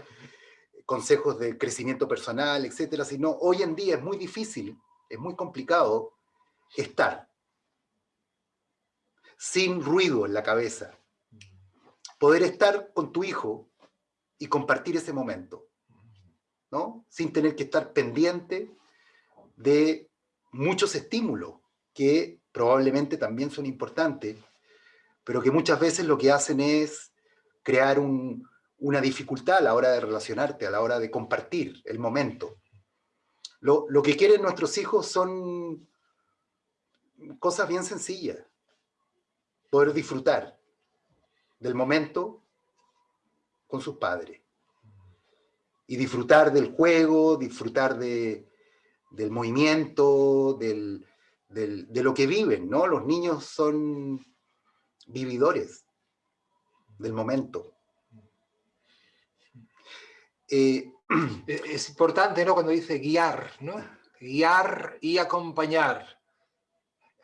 consejos de crecimiento personal, etcétera, sino hoy en día es muy difícil, es muy complicado estar. sin ruido en la cabeza. Poder estar con tu hijo y compartir ese momento, ¿no? Sin tener que estar pendiente de muchos estímulos que probablemente también son importantes, pero que muchas veces lo que hacen es crear una dificultad a la hora de relacionarte, a la hora de compartir el momento. Lo, lo que quieren nuestros hijos son cosas bien sencillas. Poder disfrutar del momento con sus padres. Y disfrutar del juego, disfrutar de, del movimiento, del, de lo que viven, ¿no? Los niños son vividores del momento. Eh, es importante, ¿no? Cuando dice guiar, ¿no? Guiar y acompañar.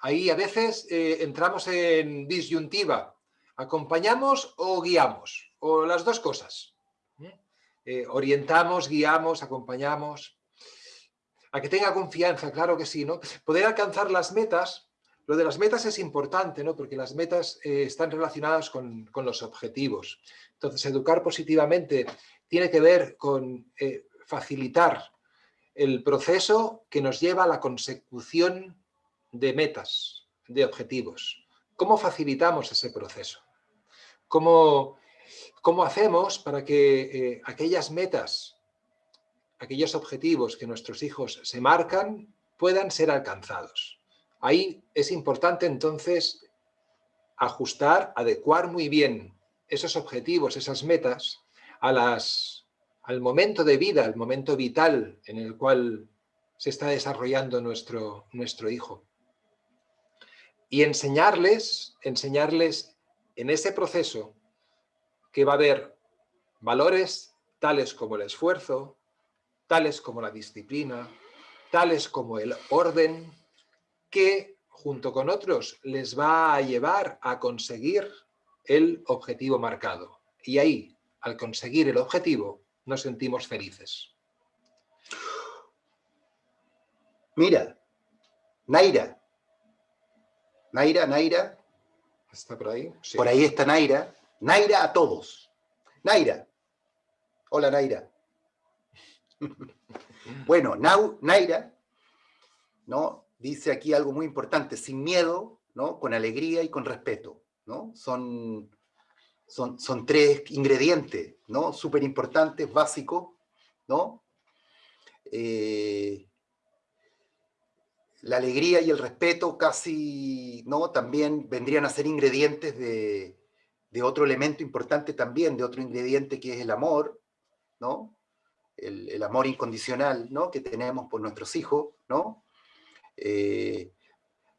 Ahí a veces eh, entramos en disyuntiva. ¿Acompañamos o guiamos? O las dos cosas. Eh, orientamos, guiamos, acompañamos. A que tenga confianza, claro que sí, ¿no? Poder alcanzar las metas, lo de las metas es importante, ¿no? Porque las metas eh, están relacionadas con, los objetivos. Entonces, educar positivamente tiene que ver con facilitar el proceso que nos lleva a la consecución de metas, de objetivos. ¿Cómo facilitamos ese proceso? ¿Cómo, cómo hacemos para que eh, aquellas metas, aquellos objetivos que nuestros hijos se marcan puedan ser alcanzados? Ahí es importante entonces ajustar, adecuar muy bien esos objetivos, esas metas, a las, al momento de vida, al momento vital en el cual se está desarrollando nuestro, nuestro hijo. Y enseñarles, enseñarles en ese proceso que va a haber valores tales como el esfuerzo, tales como la disciplina, tales como el orden, que junto con otros les va a llevar a conseguir el objetivo marcado. Y ahí, al conseguir el objetivo, nos sentimos felices. Mira, Naira, Naira, Naira. ¿Está por ahí? Por ahí está Naira. Naira a todos. Naira. Hola, Naira. [laughs] bueno, Naira, ¿no? Dice aquí algo muy importante, sin miedo, ¿no? Con alegría y con respeto, ¿no? Son, son, son tres ingredientes, ¿no? Súper importantes, básicos, ¿no? Eh, la alegría y el respeto casi, ¿no? También vendrían a ser ingredientes de, otro elemento importante también, de otro ingrediente que es el amor, ¿no? El, amor incondicional, ¿no? Que tenemos por nuestros hijos, ¿no? Eh,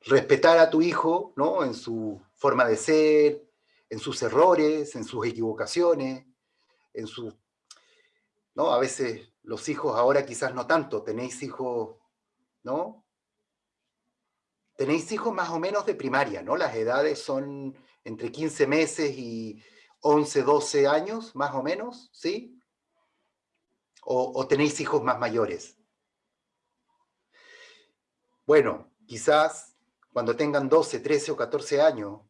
respetar a tu hijo, ¿no? En su forma de ser, en sus errores, en sus equivocaciones, en su... ¿no? A veces los hijos ahora quizás no tanto, tenéis hijos, ¿no? tenéis hijos más o menos de primaria, ¿no? Las edades son entre 15 meses y 11, 12 años, más o menos, ¿sí? O, tenéis hijos más mayores. Bueno, quizás cuando tengan 12, 13 o 14 años,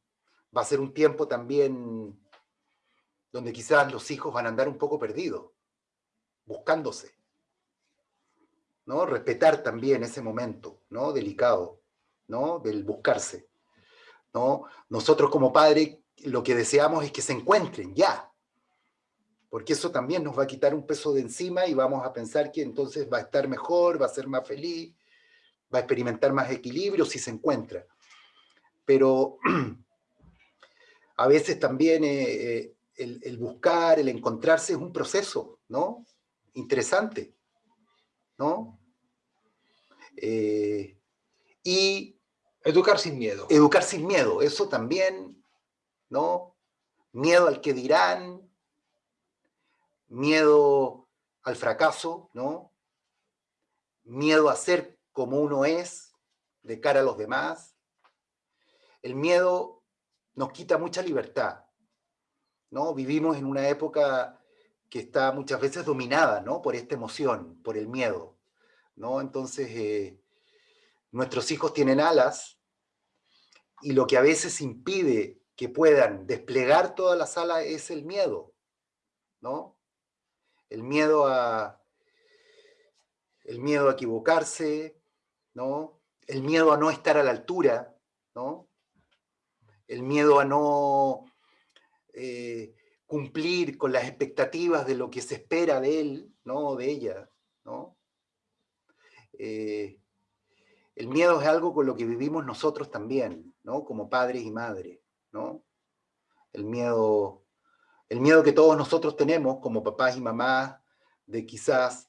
va a ser un tiempo también donde quizás los hijos van a andar un poco perdidos, buscándose. ¿no? Respetar también ese momento, ¿no? Delicado. ¿no? Del buscarse, ¿no? Nosotros como padres lo que deseamos es que se encuentren ya, porque eso también nos va a quitar un peso de encima y vamos a pensar que entonces va a estar mejor, va a ser más feliz, va a experimentar más equilibrio si se encuentra. Pero [clears throat] a veces también eh, eh, el, buscar, el encontrarse es un proceso, ¿no? Interesante, ¿no? Eh, y Educar sin miedo. Educar sin miedo, eso también, ¿no? Miedo al que dirán, miedo al fracaso, ¿no? Miedo a ser como uno es de cara a los demás. El miedo nos quita mucha libertad, ¿no? Vivimos en una época que está muchas veces dominada, ¿no? Por esta emoción, por el miedo, ¿no? Entonces, eh, nuestros hijos tienen alas, y lo que a veces impide que puedan desplegar toda la sala es el miedo, ¿no? El miedo a, el miedo a equivocarse, ¿no? El miedo a no estar a la altura, ¿no? El miedo a no eh, cumplir con las expectativas de lo que se espera de él, ¿no? De ella, ¿no? Eh, el miedo es algo con lo que vivimos nosotros también, ¿no? Como padres y madres, ¿no? El miedo, el miedo que todos nosotros tenemos como papás y mamás de quizás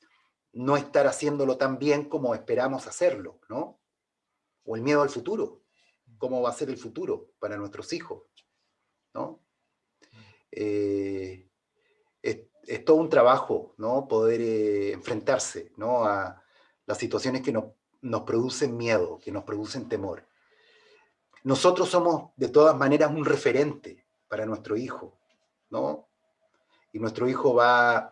no estar haciéndolo tan bien como esperamos hacerlo, ¿no? O el miedo al futuro, cómo va a ser el futuro para nuestros hijos, ¿no? Eh, es, todo un trabajo, ¿no? Poder eh, enfrentarse, ¿no? A las situaciones que nos, nos producen miedo, que nos producen temor. Nosotros somos de todas maneras un referente para nuestro hijo, ¿no? Y nuestro hijo va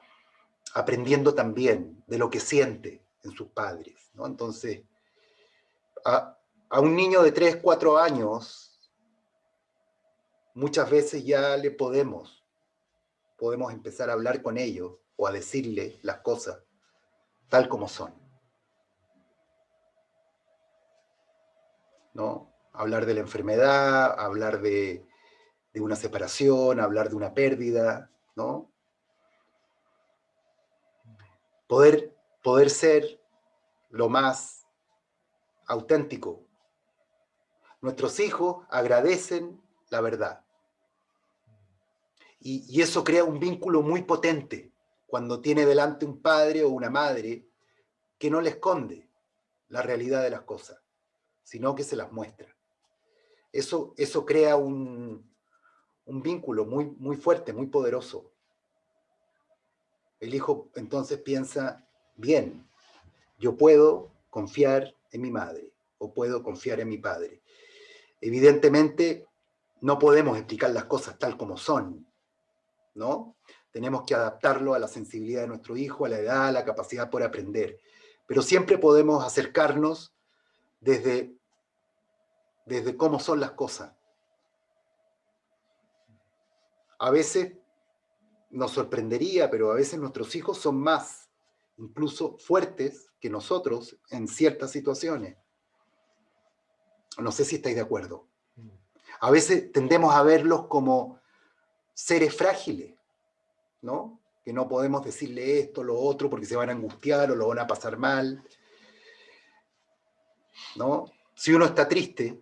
aprendiendo también de lo que siente en sus padres, ¿no? Entonces, a, a un niño de 3, 4 años, muchas veces ya le podemos, podemos empezar a hablar con ellos o a decirle las cosas tal como son. ¿No? Hablar de la enfermedad, hablar de, de una separación, hablar de una pérdida, ¿no? Poder, poder ser lo más auténtico. Nuestros hijos agradecen la verdad. Y, y, eso crea un vínculo muy potente cuando tiene delante un padre o una madre que no le esconde la realidad de las cosas, sino que se las muestra. Eso, eso crea un, un vínculo muy, muy fuerte, muy poderoso. El hijo entonces piensa, bien, yo puedo confiar en mi madre o puedo confiar en mi padre. Evidentemente, no podemos explicar las cosas tal como son, ¿no? Tenemos que adaptarlo a la sensibilidad de nuestro hijo, a la edad, a la capacidad por aprender. Pero siempre podemos acercarnos desde, desde cómo son las cosas, a veces nos sorprendería, pero a veces nuestros hijos son más, incluso fuertes que nosotros en ciertas situaciones. No sé si estáis de acuerdo. A veces tendemos a verlos como seres frágiles, ¿no? Que no podemos decirle esto, lo otro, porque se van a angustiar o lo van a pasar mal. ¿No? Si uno está triste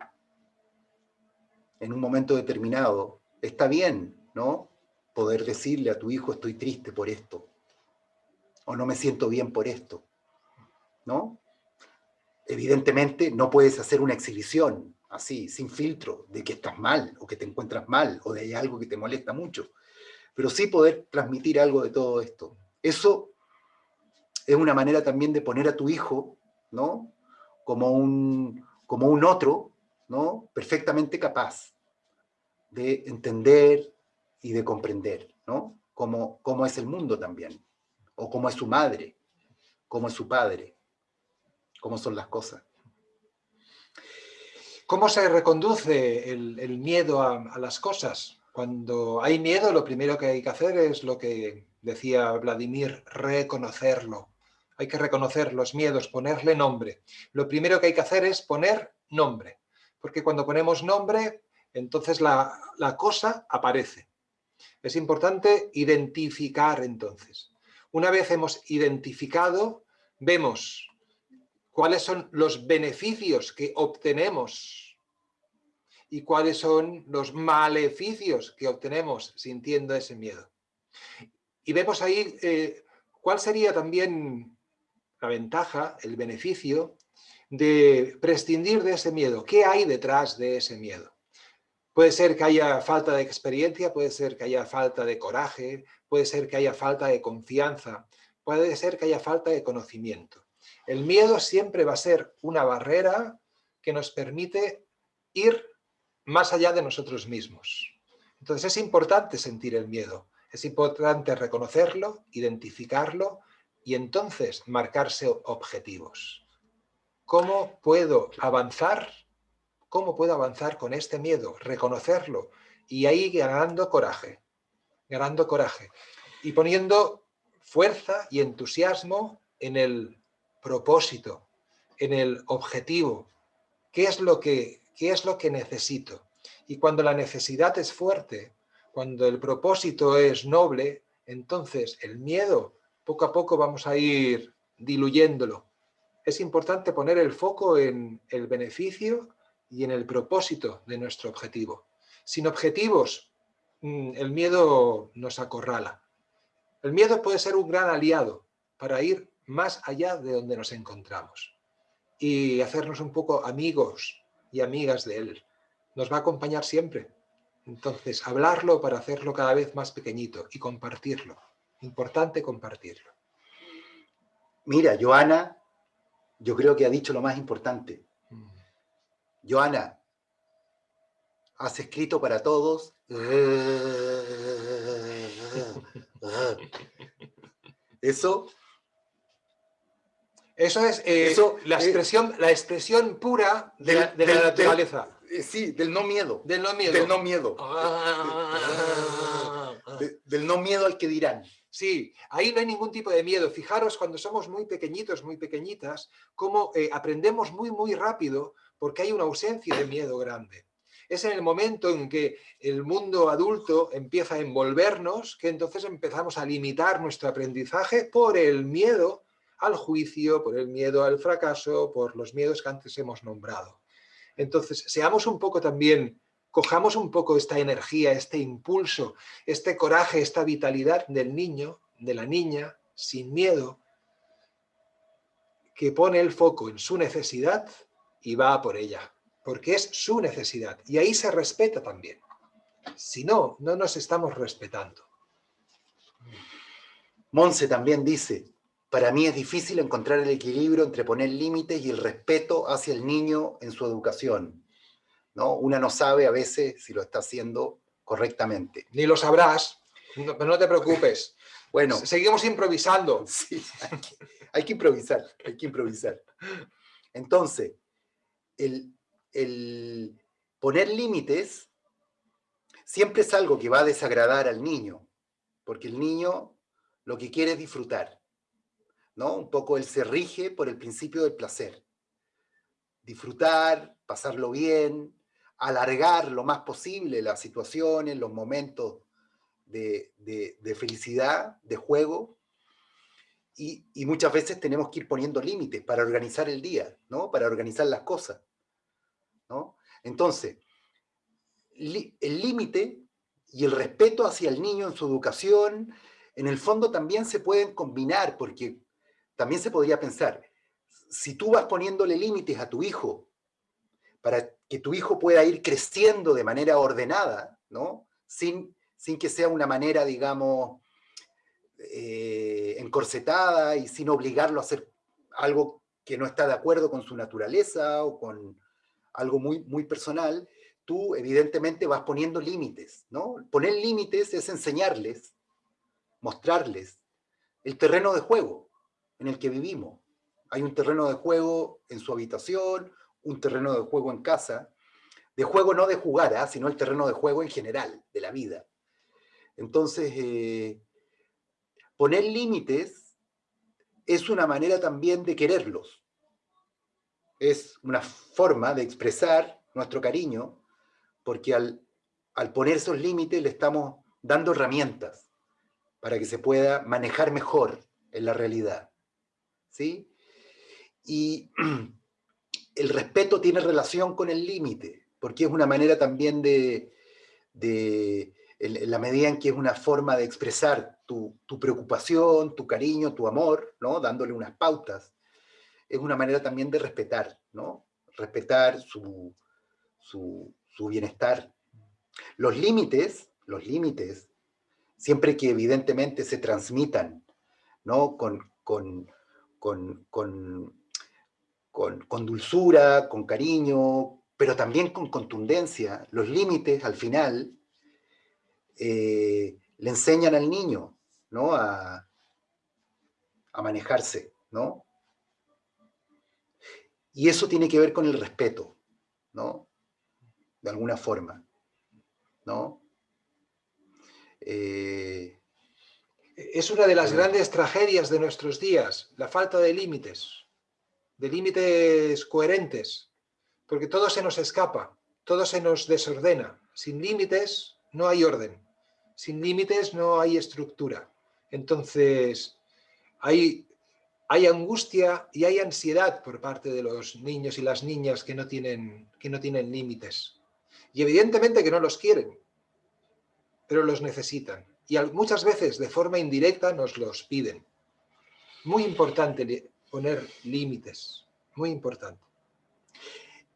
en un momento determinado, está bien, ¿no? Poder decirle a tu hijo, estoy triste por esto, o no me siento bien por esto, ¿no? Evidentemente no puedes hacer una exhibición así, sin filtro, de que estás mal, o que te encuentras mal, o de hay algo que te molesta mucho, pero sí poder transmitir algo de todo esto. Eso es una manera también de poner a tu hijo, ¿no? Como un, como un otro, ¿no? Perfectamente capaz de entender, y de comprender, ¿no? Cómo, cómo es el mundo también, o cómo es su madre, cómo es su padre, cómo son las cosas. ¿Cómo se reconduce el, miedo a, las cosas? Cuando hay miedo, lo primero que hay que hacer es lo que decía Vladimir, reconocerlo. Hay que reconocer los miedos, ponerle nombre. Lo primero que hay que hacer es poner nombre, porque cuando ponemos nombre, entonces la cosa aparece. Es importante identificar entonces. Una vez hemos identificado, vemos cuáles son los beneficios que obtenemos y cuáles son los maleficios que obtenemos sintiendo ese miedo. Y vemos ahí eh, cuál sería también la ventaja, el beneficio de prescindir de ese miedo. ¿Qué hay detrás de ese miedo? Puede ser que haya falta de experiencia, puede ser que haya falta de coraje, puede ser que haya falta de confianza, puede ser que haya falta de conocimiento. El miedo siempre va a ser una barrera que nos permite ir más allá de nosotros mismos. Entonces es importante sentir el miedo, es importante reconocerlo, identificarlo y entonces marcarse objetivos. ¿Cómo puedo avanzar cómo puedo avanzar con este miedo, reconocerlo y ahí ganando coraje, ganando coraje y poniendo fuerza y entusiasmo en el propósito, en el objetivo, qué es lo que, qué es lo que necesito. Y cuando la necesidad es fuerte, cuando el propósito es noble, entonces el miedo poco a poco vamos a ir diluyéndolo. Es importante poner el foco en el beneficio y en el propósito de nuestro objetivo. Sin objetivos, mm, el miedo nos acorrala. El miedo puede ser un gran aliado para ir más allá de donde nos encontramos y hacernos un poco amigos y amigas de él. Nos va a acompañar siempre. Entonces, hablarlo para hacerlo cada vez más pequeñito y compartirlo. Importante compartirlo. Mira, Joana, yo creo que ha dicho lo más importante. Joana, has escrito para todos. Eso eso es eh, la, expresión, la expresión pura de, la, naturaleza. Eh, sí, del no miedo. Del no miedo. Del no miedo. Ah. del no miedo al que dirán. Sí, ahí no hay ningún tipo de miedo. Fijaros cuando somos muy pequeñitos, muy pequeñitas, cómo eh, aprendemos muy, muy rápido porque hay una ausencia de miedo grande. Es en el momento en que el mundo adulto empieza a envolvernos que entonces empezamos a limitar nuestro aprendizaje por el miedo al juicio, por el miedo al fracaso, por los miedos que antes hemos nombrado. Entonces, seamos un poco también, cojamos un poco esta energía, este impulso, este coraje, esta vitalidad del niño, de la niña, sin miedo, que pone el foco en su necesidad y va por ella, porque es su necesidad. Y ahí se respeta también. Si no, no nos estamos respetando. Monse también dice, para mí es difícil encontrar el equilibrio entre poner límites y el respeto hacia el niño en su educación. ¿no? Una no sabe a veces si lo está haciendo correctamente. Ni lo sabrás, pero no te preocupes. [laughs] Bueno, seguimos improvisando. [laughs] Sí, hay que, improvisar, hay que improvisar. Entonces, el, el poner límites siempre es algo que va a desagradar al niño, porque el niño lo que quiere es disfrutar. ¿no? Un poco él se rige por el principio del placer. Disfrutar, pasarlo bien, alargar lo más posible las situaciones, los momentos de, felicidad, de juego, y, muchas veces tenemos que ir poniendo límites para organizar el día, ¿no? Para organizar las cosas, ¿no? Entonces, el límite y el respeto hacia el niño en su educación, en el fondo también se pueden combinar, porque también se podría pensar, si tú vas poniéndole límites a tu hijo para que tu hijo pueda ir creciendo de manera ordenada, ¿no? Sin, sin que sea una manera, digamos, eh, encorsetada y sin obligarlo a hacer algo que no está de acuerdo con su naturaleza o con algo muy, muy personal, tú evidentemente vas poniendo límites, ¿no? Poner límites es enseñarles, mostrarles el terreno de juego en el que vivimos. Hay un terreno de juego en su habitación, un terreno de juego en casa, de juego no de jugar, sino el terreno de juego en general, de la vida. Entonces, eh, poner límites es una manera también de quererlos. Es una forma de expresar nuestro cariño, porque al, al poner esos límites le estamos dando herramientas para que se pueda manejar mejor en la realidad. ¿sí? Y [clears throat] el respeto tiene relación con el límite, porque es una manera también de, en la medida en que es una forma de expresar tu, preocupación, tu cariño, tu amor, ¿no? Dándole unas pautas, es una manera también de respetar, ¿no? Respetar su, bienestar. Los límites, los límites, siempre que evidentemente se transmitan, ¿no? Con, con, con, con, dulzura, con cariño, pero también con contundencia. Los límites, al final, eh, le enseñan al niño ¿no? a, manejarse, ¿no? Y eso tiene que ver con el respeto, ¿no? de alguna forma, ¿no? Eh, es una de las grandes tragedias de nuestros días, la falta de límites, de límites coherentes, porque todo se nos escapa, todo se nos desordena. Sin límites no hay orden, sin límites no hay estructura. Entonces, hay, hay angustia y hay ansiedad por parte de los niños y las niñas que no tienen, que no tienen límites. Y evidentemente que no los quieren, pero los necesitan. Y muchas veces de forma indirecta nos los piden. Muy importante poner límites, muy importante.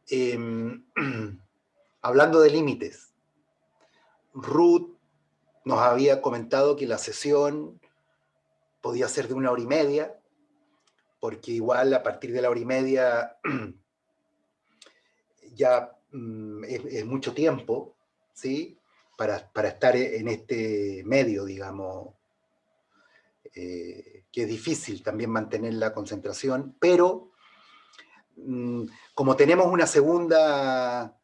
Em, [clears throat] hablando de límites, Ruth nos había comentado que la sesión podía ser de una hora y media, porque igual a partir de la hora y media [clears throat] ya mm, es, mucho tiempo, ¿sí? Para, estar en este medio, digamos, eh, que es difícil también mantener la concentración, pero mm, como tenemos una segunda,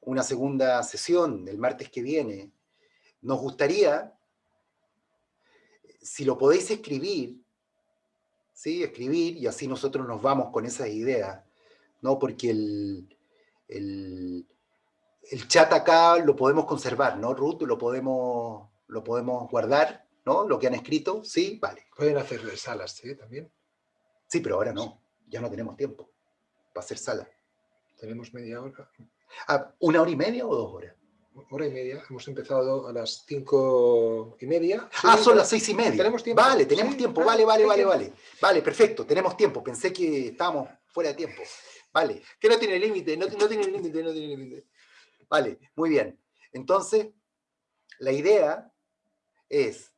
una segunda sesión el martes que viene, nos gustaría, si lo podéis escribir, ¿sí? escribir, y así nosotros nos vamos con esa idea, ¿no? porque el, el, chat acá lo podemos conservar, ¿no, Ruth? Lo podemos, lo podemos guardar, ¿no? Lo que han escrito, ¿sí? Vale. Pueden hacer salas, ¿sí? También. Sí, pero ahora no, ya no tenemos tiempo para hacer sala. Tenemos media hora. Ah, ¿Una hora y media o dos horas? Hora y media. Hemos empezado a las cinco y media. Ah, son las seis y media. ¿Tenemos tiempo? Vale, tenemos tiempo. Vale, vale, vale, vale. Vale, perfecto. Tenemos tiempo. Pensé que estábamos fuera de tiempo. Vale. Que no tiene límite, no, no tiene límite, no tiene límite. Vale, muy bien. Entonces, la idea es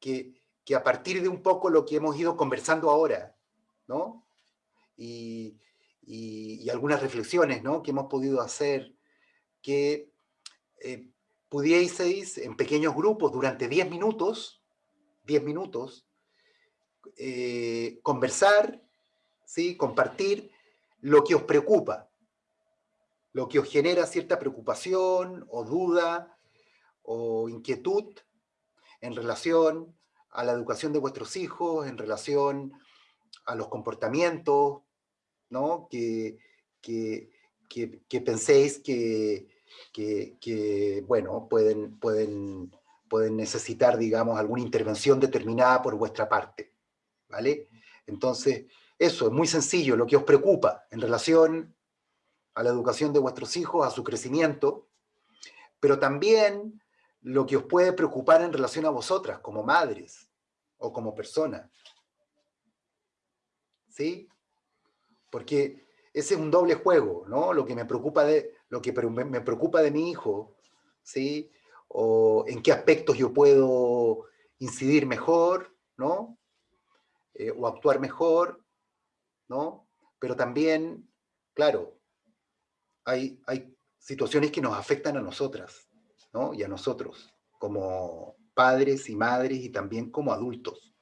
que, que, a partir de un poco lo que hemos ido conversando ahora, ¿no? Y, y, y algunas reflexiones, ¿no? Que hemos podido hacer, que eh, pudieseis en pequeños grupos durante 10 minutos, 10 minutos, eh, conversar, ¿sí? compartir lo que os preocupa, lo que os genera cierta preocupación o duda o inquietud en relación a la educación de vuestros hijos, en relación a los comportamientos, ¿no? que, que, que penséis que, que, bueno, pueden, pueden, pueden necesitar, digamos, alguna intervención determinada por vuestra parte, ¿vale? Entonces, eso es muy sencillo, lo que os preocupa en relación a la educación de vuestros hijos, a su crecimiento, pero también lo que os puede preocupar en relación a vosotras, como madres o como personas. ¿Sí? Porque ese es un doble juego, ¿no? Lo que me preocupa de, lo que me preocupa de mi hijo, ¿sí? O en qué aspectos yo puedo incidir mejor, ¿no? Eh, o actuar mejor, ¿no? Pero también, claro, hay, hay situaciones que nos afectan a nosotras, ¿no? Y a nosotros, como padres y madres y también como adultos.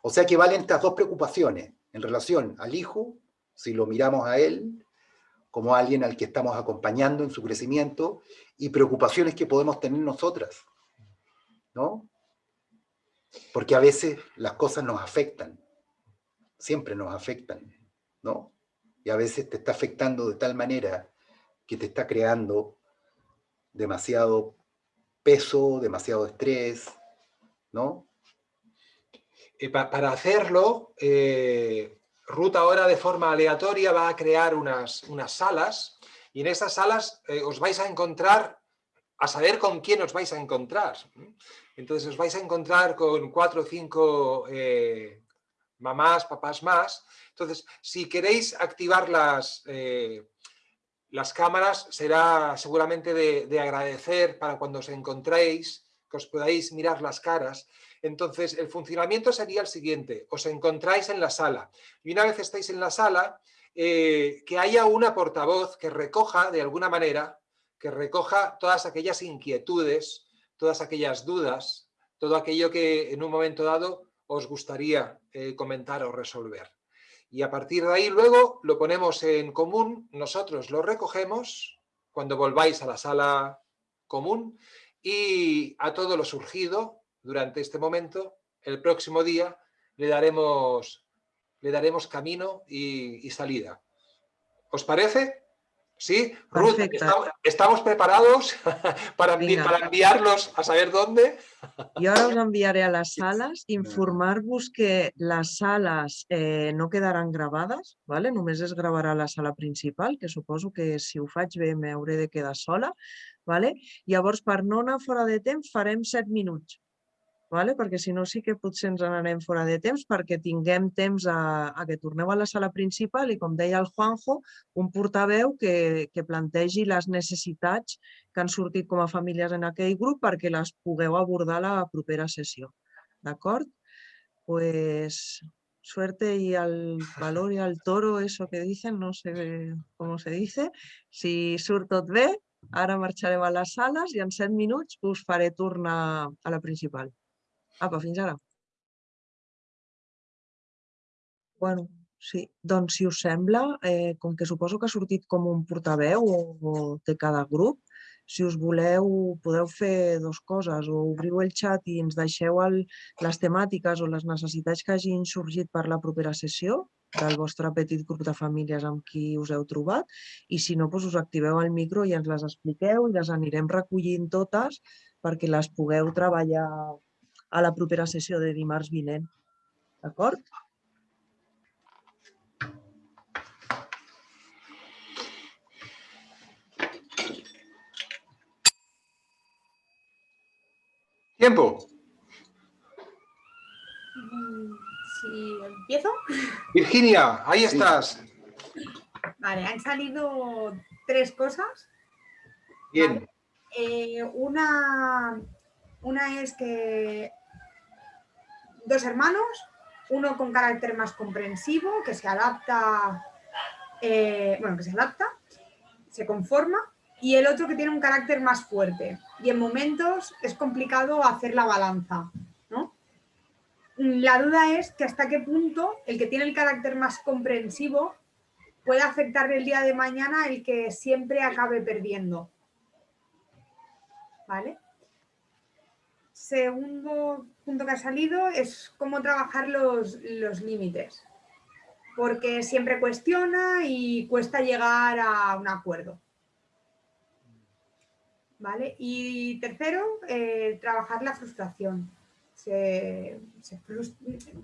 O sea que valen estas dos preocupaciones en relación al hijo, si lo miramos a él, como alguien al que estamos acompañando en su crecimiento y preocupaciones que podemos tener nosotras, ¿no? Porque a veces las cosas nos afectan, siempre nos afectan, ¿no? Y a veces te está afectando de tal manera que te está creando demasiado peso, demasiado estrés, ¿no? Eh, para hacerlo, eh, Ruth ahora de forma aleatoria va a crear unas, unas salas y en esas salas eh, os vais a encontrar, a saber con quién os vais a encontrar. Entonces os vais a encontrar con cuatro o cinco eh, mamás, papás más. Entonces, si queréis activar las, eh, las cámaras, será seguramente de, de agradecer para cuando os encontréis, que os podáis mirar las caras entonces, el funcionamiento sería el siguiente, os encontráis en la sala y una vez estáis en la sala, eh, que haya una portavoz que recoja de alguna manera, que recoja todas aquellas inquietudes, todas aquellas dudas, todo aquello que en un momento dado os gustaría eh, comentar o resolver. Y a partir de ahí luego lo ponemos en común, nosotros lo recogemos cuando volváis a la sala común y a todo lo surgido durante este momento, el próximo día le daremos, le daremos camino y, y salida. ¿Os parece? ¿Sí? Ruth, estamos, estamos preparados [laughs] para, envi Vinga. para enviarlos a saber dónde. Jo ara us enviaré a les [laughs] sales, informar-vos que les sales eh, no quedaran gravades, vale? només es gravarà la sala principal, que suposo que si ho faig bé m'hauré de quedar sola. Vale? Llavors, per no anar fora de temps, farem set minuts, vale? perquè si no sí que potser ens n'anem fora de temps perquè tinguem temps a, a que torneu a la sala principal i, com deia el Juanjo, un portaveu que, que plantegi les necessitats que han sortit com a famílies en aquell grup perquè les pugueu abordar a la propera sessió. D'acord? Pues suerte y al valor y al toro, eso que dicen, no sé cómo se dice. Si surt tot bé, ara marxarem a les sales i en set minuts us faré tornar a la principal. Apa, fins ara. Bueno, sí, doncs si us sembla, eh, com que suposo que ha sortit com un portaveu o, o cada grup, si us voleu, podeu fer dues coses, o obriu el xat i ens deixeu el, les temàtiques o les necessitats que hagin sorgit per la propera sessió del vostre petit grup de famílies amb qui us heu trobat. I si no, doncs us activeu el micro i ens les expliqueu i les anirem recollint totes perquè les pugueu treballar a la propera sessió de dimarts vinent. D'acord? Tiempo. Si empiezo. Virginia, ahí Sí. estás. Vale, han salido tres cosas. Bien. Eh, una, una es que dos hermanos, uno con carácter más comprensivo, que se adapta, eh, bueno, que se adapta, se conforma, y el otro que tiene un carácter más fuerte. Y en momentos es complicado hacer la balanza, ¿no? La duda es que hasta qué punto el que tiene el carácter más comprensivo puede afectar el día de mañana el que siempre acabe perdiendo. ¿Vale? Segundo punto que ha salido es cómo trabajar los, los límites, porque siempre cuestiona y cuesta llegar a un acuerdo. ¿Vale? Y tercero, eh, trabajar la frustración.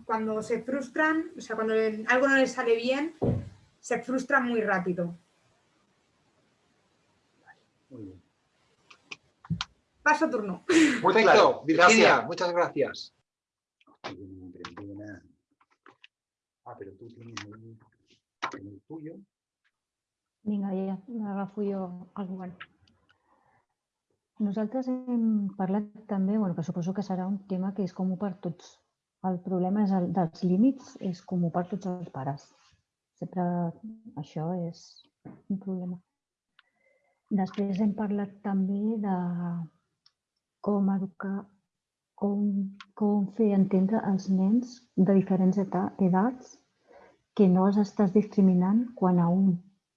Cuando se frustran, o sea, cuando algo no les sale bien, se frustran muy rápido. Muy bien. Paso turno. Perfecto. claro, Virginia, gracias. muchas gracias. Ah, pero tú tienes el, en el tuyo. Vinga, ja m'agafo jo el govern. Nosaltres hem parlat també, bueno, que suposo que serà un tema que és comú per tots. El problema és el dels límits, és comú per tots els pares. Sempre això és un problema. Després hem parlat també de com educar, com, com fer entendre als nens de diferents edats que no els estàs discriminant quan a un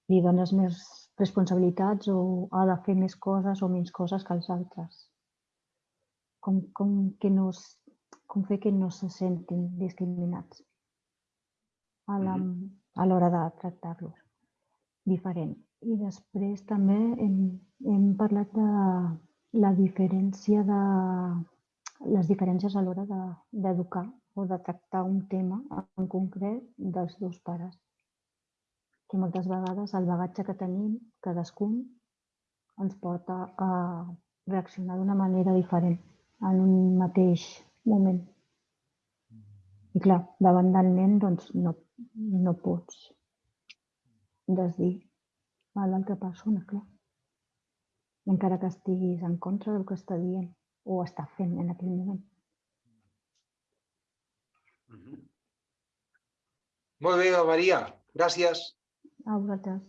li dones més responsabilitats o ha de fer més coses o menys coses que els altres. Com, com, que no, com fer que no se sentin discriminats a la- a l'hora de tractar-los diferent. I després també hem, hem parlat de la diferència de les diferències a l'hora de- d'educar o de tractar un tema en concret dels dos pares que moltes vegades el bagatge que tenim cadascun ens porta a reaccionar d'una manera diferent en un mateix moment. I clar, davant del nen doncs, no, no pots desdir a l'altra persona, clar. Encara que estiguis en contra del que està dient o està fent en aquell moment. Ujú. Muy bien, María. Gracias. A vosaltres.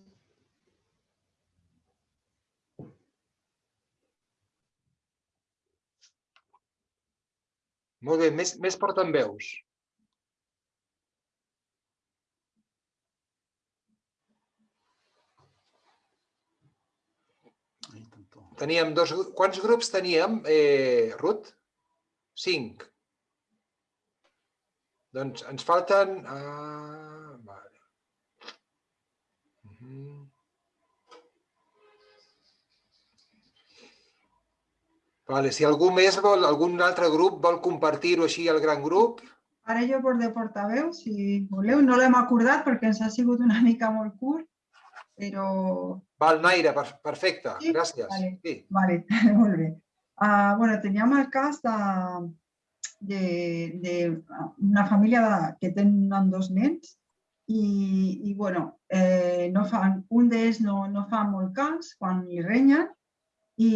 Molt bé, més, més portaveus. Teníem dos... Quants grups teníem, eh, Ruth? Cinc. Doncs ens falten... Ah, vale. Mhm. Vale, si algú més vol, algun altre grup vol compartir-ho així al gran grup, Ara jo por de portaveu, si voleu, no l'hem acordat perquè ens ha sigut una mica molt curt, però val, Naira, per, perfecte, Sí? gràcies. Vale. Sí. Vale, [laughs] molt bé. Uh, bueno, teníem el cas de, de, de una família de, que tenen dos nens i, i bueno, eh, no fan, un d'ells no, no fa molt cas quan li renyen i,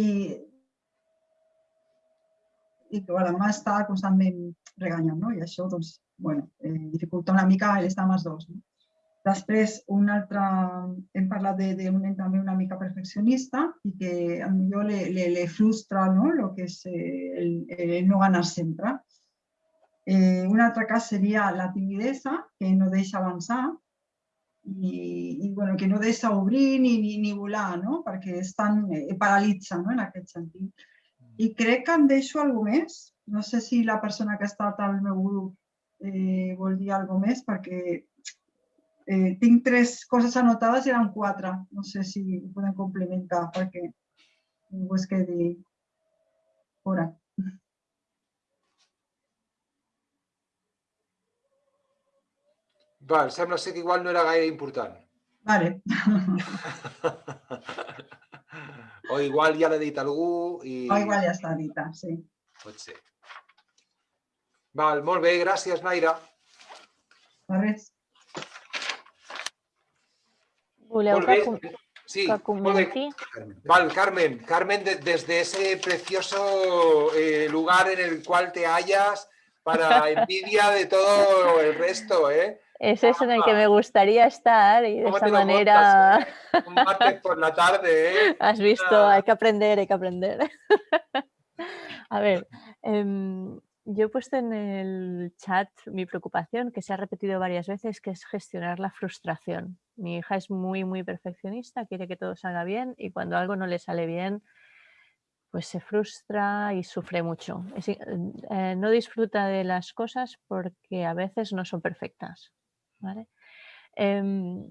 i que la mà està constantment reganyant, no? I això, doncs, bueno, eh, dificulta una mica l'estar amb els dos. No? Després, un altre, hem parlat d'un nen també una mica perfeccionista i que potser le, le, le frustra no? lo que és eh, el, el no ganar sempre. Eh, un altre cas seria la timidesa, que no deixa avançar i, i bueno, que no deixa obrir ni, ni, ni volar, no? perquè estan, eh, paralitza no? en aquest sentit. I crec que em deixo alguna més. No sé si la persona que ha estat al meu grup eh, vol dir alguna més, perquè eh, tinc tres coses anotades i eren quatre. No sé si ho podem complementar perquè ningú es quedi fora. Val, sembla ser que igual no era gaire important. Vale. [laughs] O igual ja l'ha dit algú i... O igual ja està dita, sí. Pot ser. Val, molt bé, gràcies, Naira. De res. Voleu que, com Sí, que comenti? Carmen. Val, Carmen, Carmen, de- desde ese precioso eh, lugar en el cual te hallas, para [laughs] envidia de todo el resto, ¿eh? Ese es en el que me gustaría estar y de ¿Cómo esa manera montas, Un martes por la tarde, ¿eh? [laughs] has visto, Ah. hay que aprender, hay que aprender. [laughs] A ver, em, yo he puesto en el chat mi preocupación, que se ha repetido varias veces, que es gestionar la frustración. Mi hija es muy, muy perfeccionista, quiere que todo salga bien y cuando algo no le sale bien, pues se frustra y sufre mucho. Eh, no disfruta de las cosas porque a veces no son perfectas. ¿vale? Em,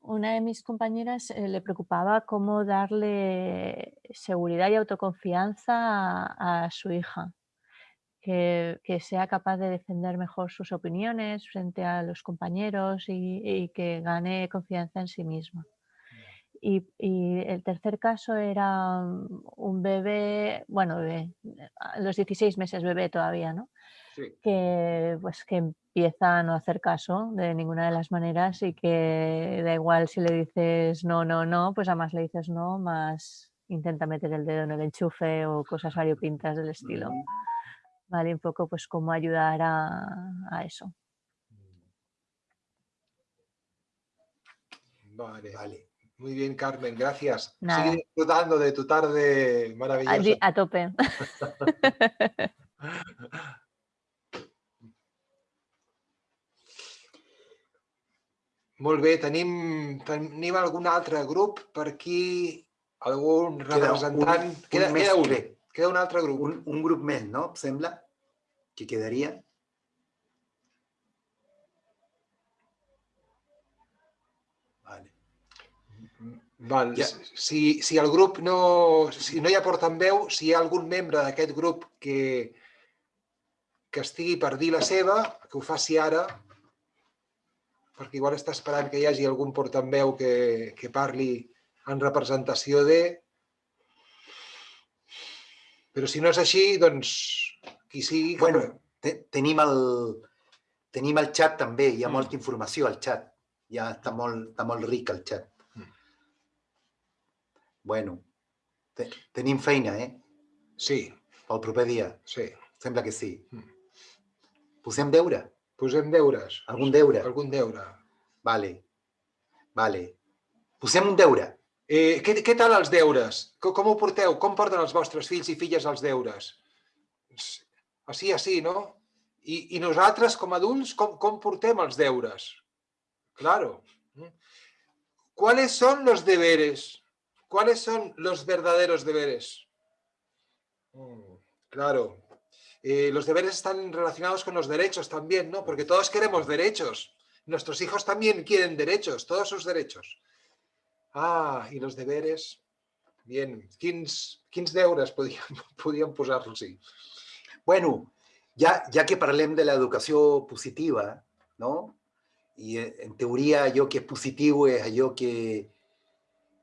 una de mis compañeras eh, le preocupaba cómo darle seguridad y autoconfianza a su hija, que, que sea capaz de defender mejor sus opiniones frente a los compañeros y, y que gane confianza en sí misma. Y, y el tercer caso era un bebé, bueno, bebé, a los 16 meses bebé todavía, ¿no? Sí. que pues que empieza a no hacer caso de ninguna de las maneras y que da igual si le dices no, no, no, pues además le dices no, más intenta meter el dedo en el enchufe o cosas [laughs] variopintas del estilo. Vale, un poco pues cómo ayudar a, a eso. Vale. Vale. Muy bien, Carmen, gracias. Nada. Sigue disfrutando de tu tarde maravillosa. a tope. [laughs] Molt bé, tenim, tenim algun altre grup per aquí? Algun Queda un- representant? un queda, més, queda un, crec. Queda un altre grup. Un, un grup més, no? Em sembla que quedaria. Vale. Val. Ja. Si, si el grup no... Si no hi ha portaveu, si hi ha algun membre d'aquest grup que, que estigui per dir la seva, que ho faci ara, perquè igual està esperant que hi hagi algun portaveu que, que parli en representació de... Però si no és així, doncs qui sigui... que- Bueno, te, tenim, el, tenim el xat també, hi ha Mm. molta informació al xat. Ja està molt, està molt ric el xat. Mm. Bueno, te, tenim feina, eh? Sí, Pel proper dia. sí. Sembla que sí. Mm. Posem deure? Posem deures. Algun deure? Algun deure. Vale. Vale. Posem un deure. Eh, què, què tal els deures? Com, com ho porteu? Com porten els vostres fills i filles els deures? No? I, i nosaltres, com adults, com, com portem els deures? Claro. ¿Cuáles son los deberes? ¿cuáles son los verdaderos deberes? Mm, claro, eh, los deberes están relacionados con los derechos también, ¿no? Porque todos queremos derechos. Nuestros hijos también quieren derechos, todos sus derechos. Ah, i los deberes... Bien, quins, quins deures podíem, [laughs] podíem posar-los-hi? Bueno, ja, ja que parlem de l'educació positiva, no? I eh, en teoria allò que és positiu és allò que,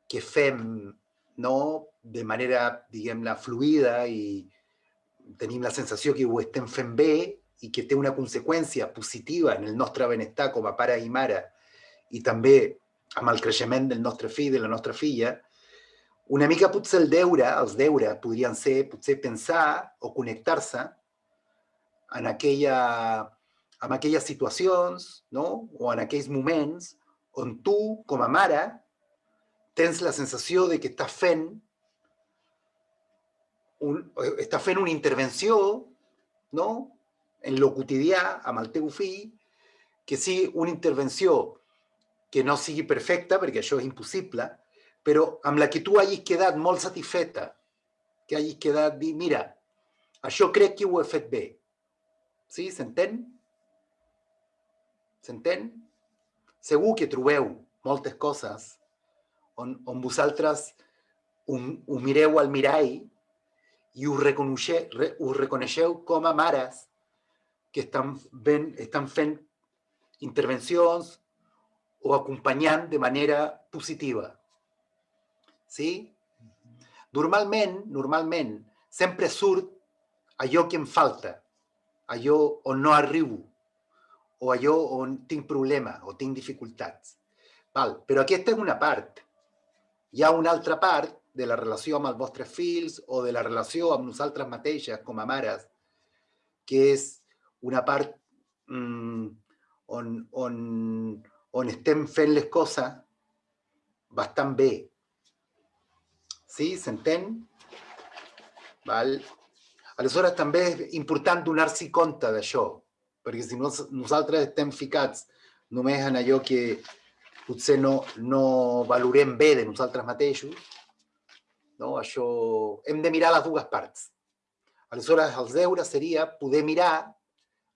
que fem no? de manera, diguem-ne, fluida i tenim la sensació que ho estem fent bé i que té una conseqüència positiva en el nostre benestar com a pare i amb el creixement del nostre fill, de la nostra filla, una mica potser el deure, els deures podrien ser potser pensar o connectar-se en, aquella, en aquelles situacions no? o en aquells moments on tu, com a mare, tens la sensació de que estàs fent un, estàs fent una intervenció no? en lo quotidià amb el teu fill, que sigui una intervenció que no sigui perfecta, perquè això és impossible, però amb la que tu hagis quedat molt satisfeta, que hagis quedat dir, mira, això crec que ho he fet bé. Sí? S'entén? S'entén? Segur que trobeu moltes coses on, on vosaltres ho, ho mireu al mirall i us reconeixeu, us reconeixeu com a mares que estan, ben, estan fent intervencions o acompanyant de manera positiva. Sí? Normalment, normalment, sempre surt allò que em falta, allò on no arribo, o allò on tinc problema o tinc dificultats. Val? Però aquesta és una part. Hi ha una altra part de la relació amb els vostres fills o de la relació amb nosaltres mateixes com a mares, que és una part mmm, on, on, on estem fent les coses bastant bé. Sí? S'entén? Val? Aleshores, també és important donar-s'hi compte d'això, perquè si no, nosaltres estem ficats només en allò que potser no, no valorem bé de nosaltres mateixos, no? Això, hem de mirar les dues parts. Aleshores, els deures seria poder mirar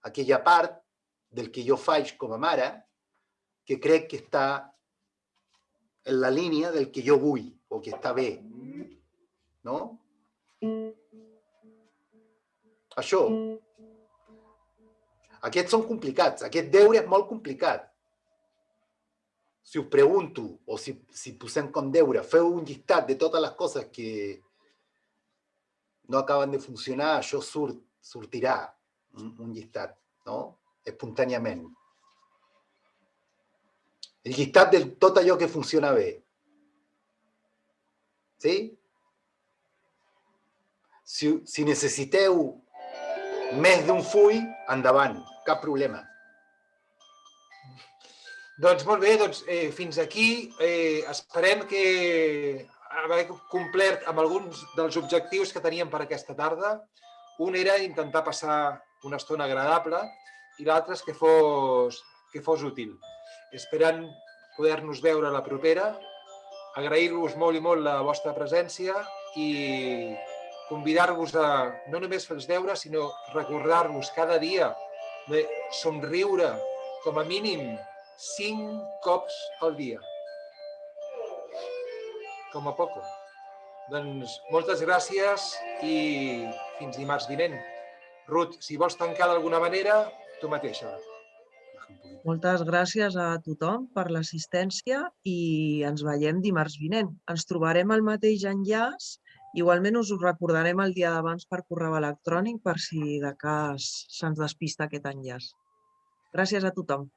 aquella part del que jo faig com a mare que crec que està en la línia del que jo vull o que està bé. No? Això. Aquests són complicats. Aquest deure és molt complicat. Si us pregunto, o si, si posem com deure, feu un llistat de totes les coses que no acaben de funcionar, això surt, sortirà un, un llistat, no? espontàniament. El llistat de tot allò que funciona bé. Sí? Si, si necessiteu més d'un full, endavant, cap problema. Doncs molt bé, doncs eh, fins aquí eh, esperem que haver complert amb alguns dels objectius que teníem per aquesta tarda. Un era intentar passar una estona agradable i l'altre és que fos, que fos útil esperant poder-nos veure la propera, agrair-vos molt i molt la vostra presència i convidar-vos a no només fer els deures, sinó recordar-vos cada dia de somriure com a mínim cinc cops al dia. Com a poc. Doncs moltes gràcies i fins dimarts vinent. Ruth, si vols tancar d'alguna manera, tu mateixa. Moltes gràcies a tothom per l'assistència i ens veiem dimarts vinent. Ens trobarem al mateix enllaç. Igualment us ho recordarem el dia d'abans per correu electrònic per si de cas se'ns despista aquest enllaç. Gràcies a tothom.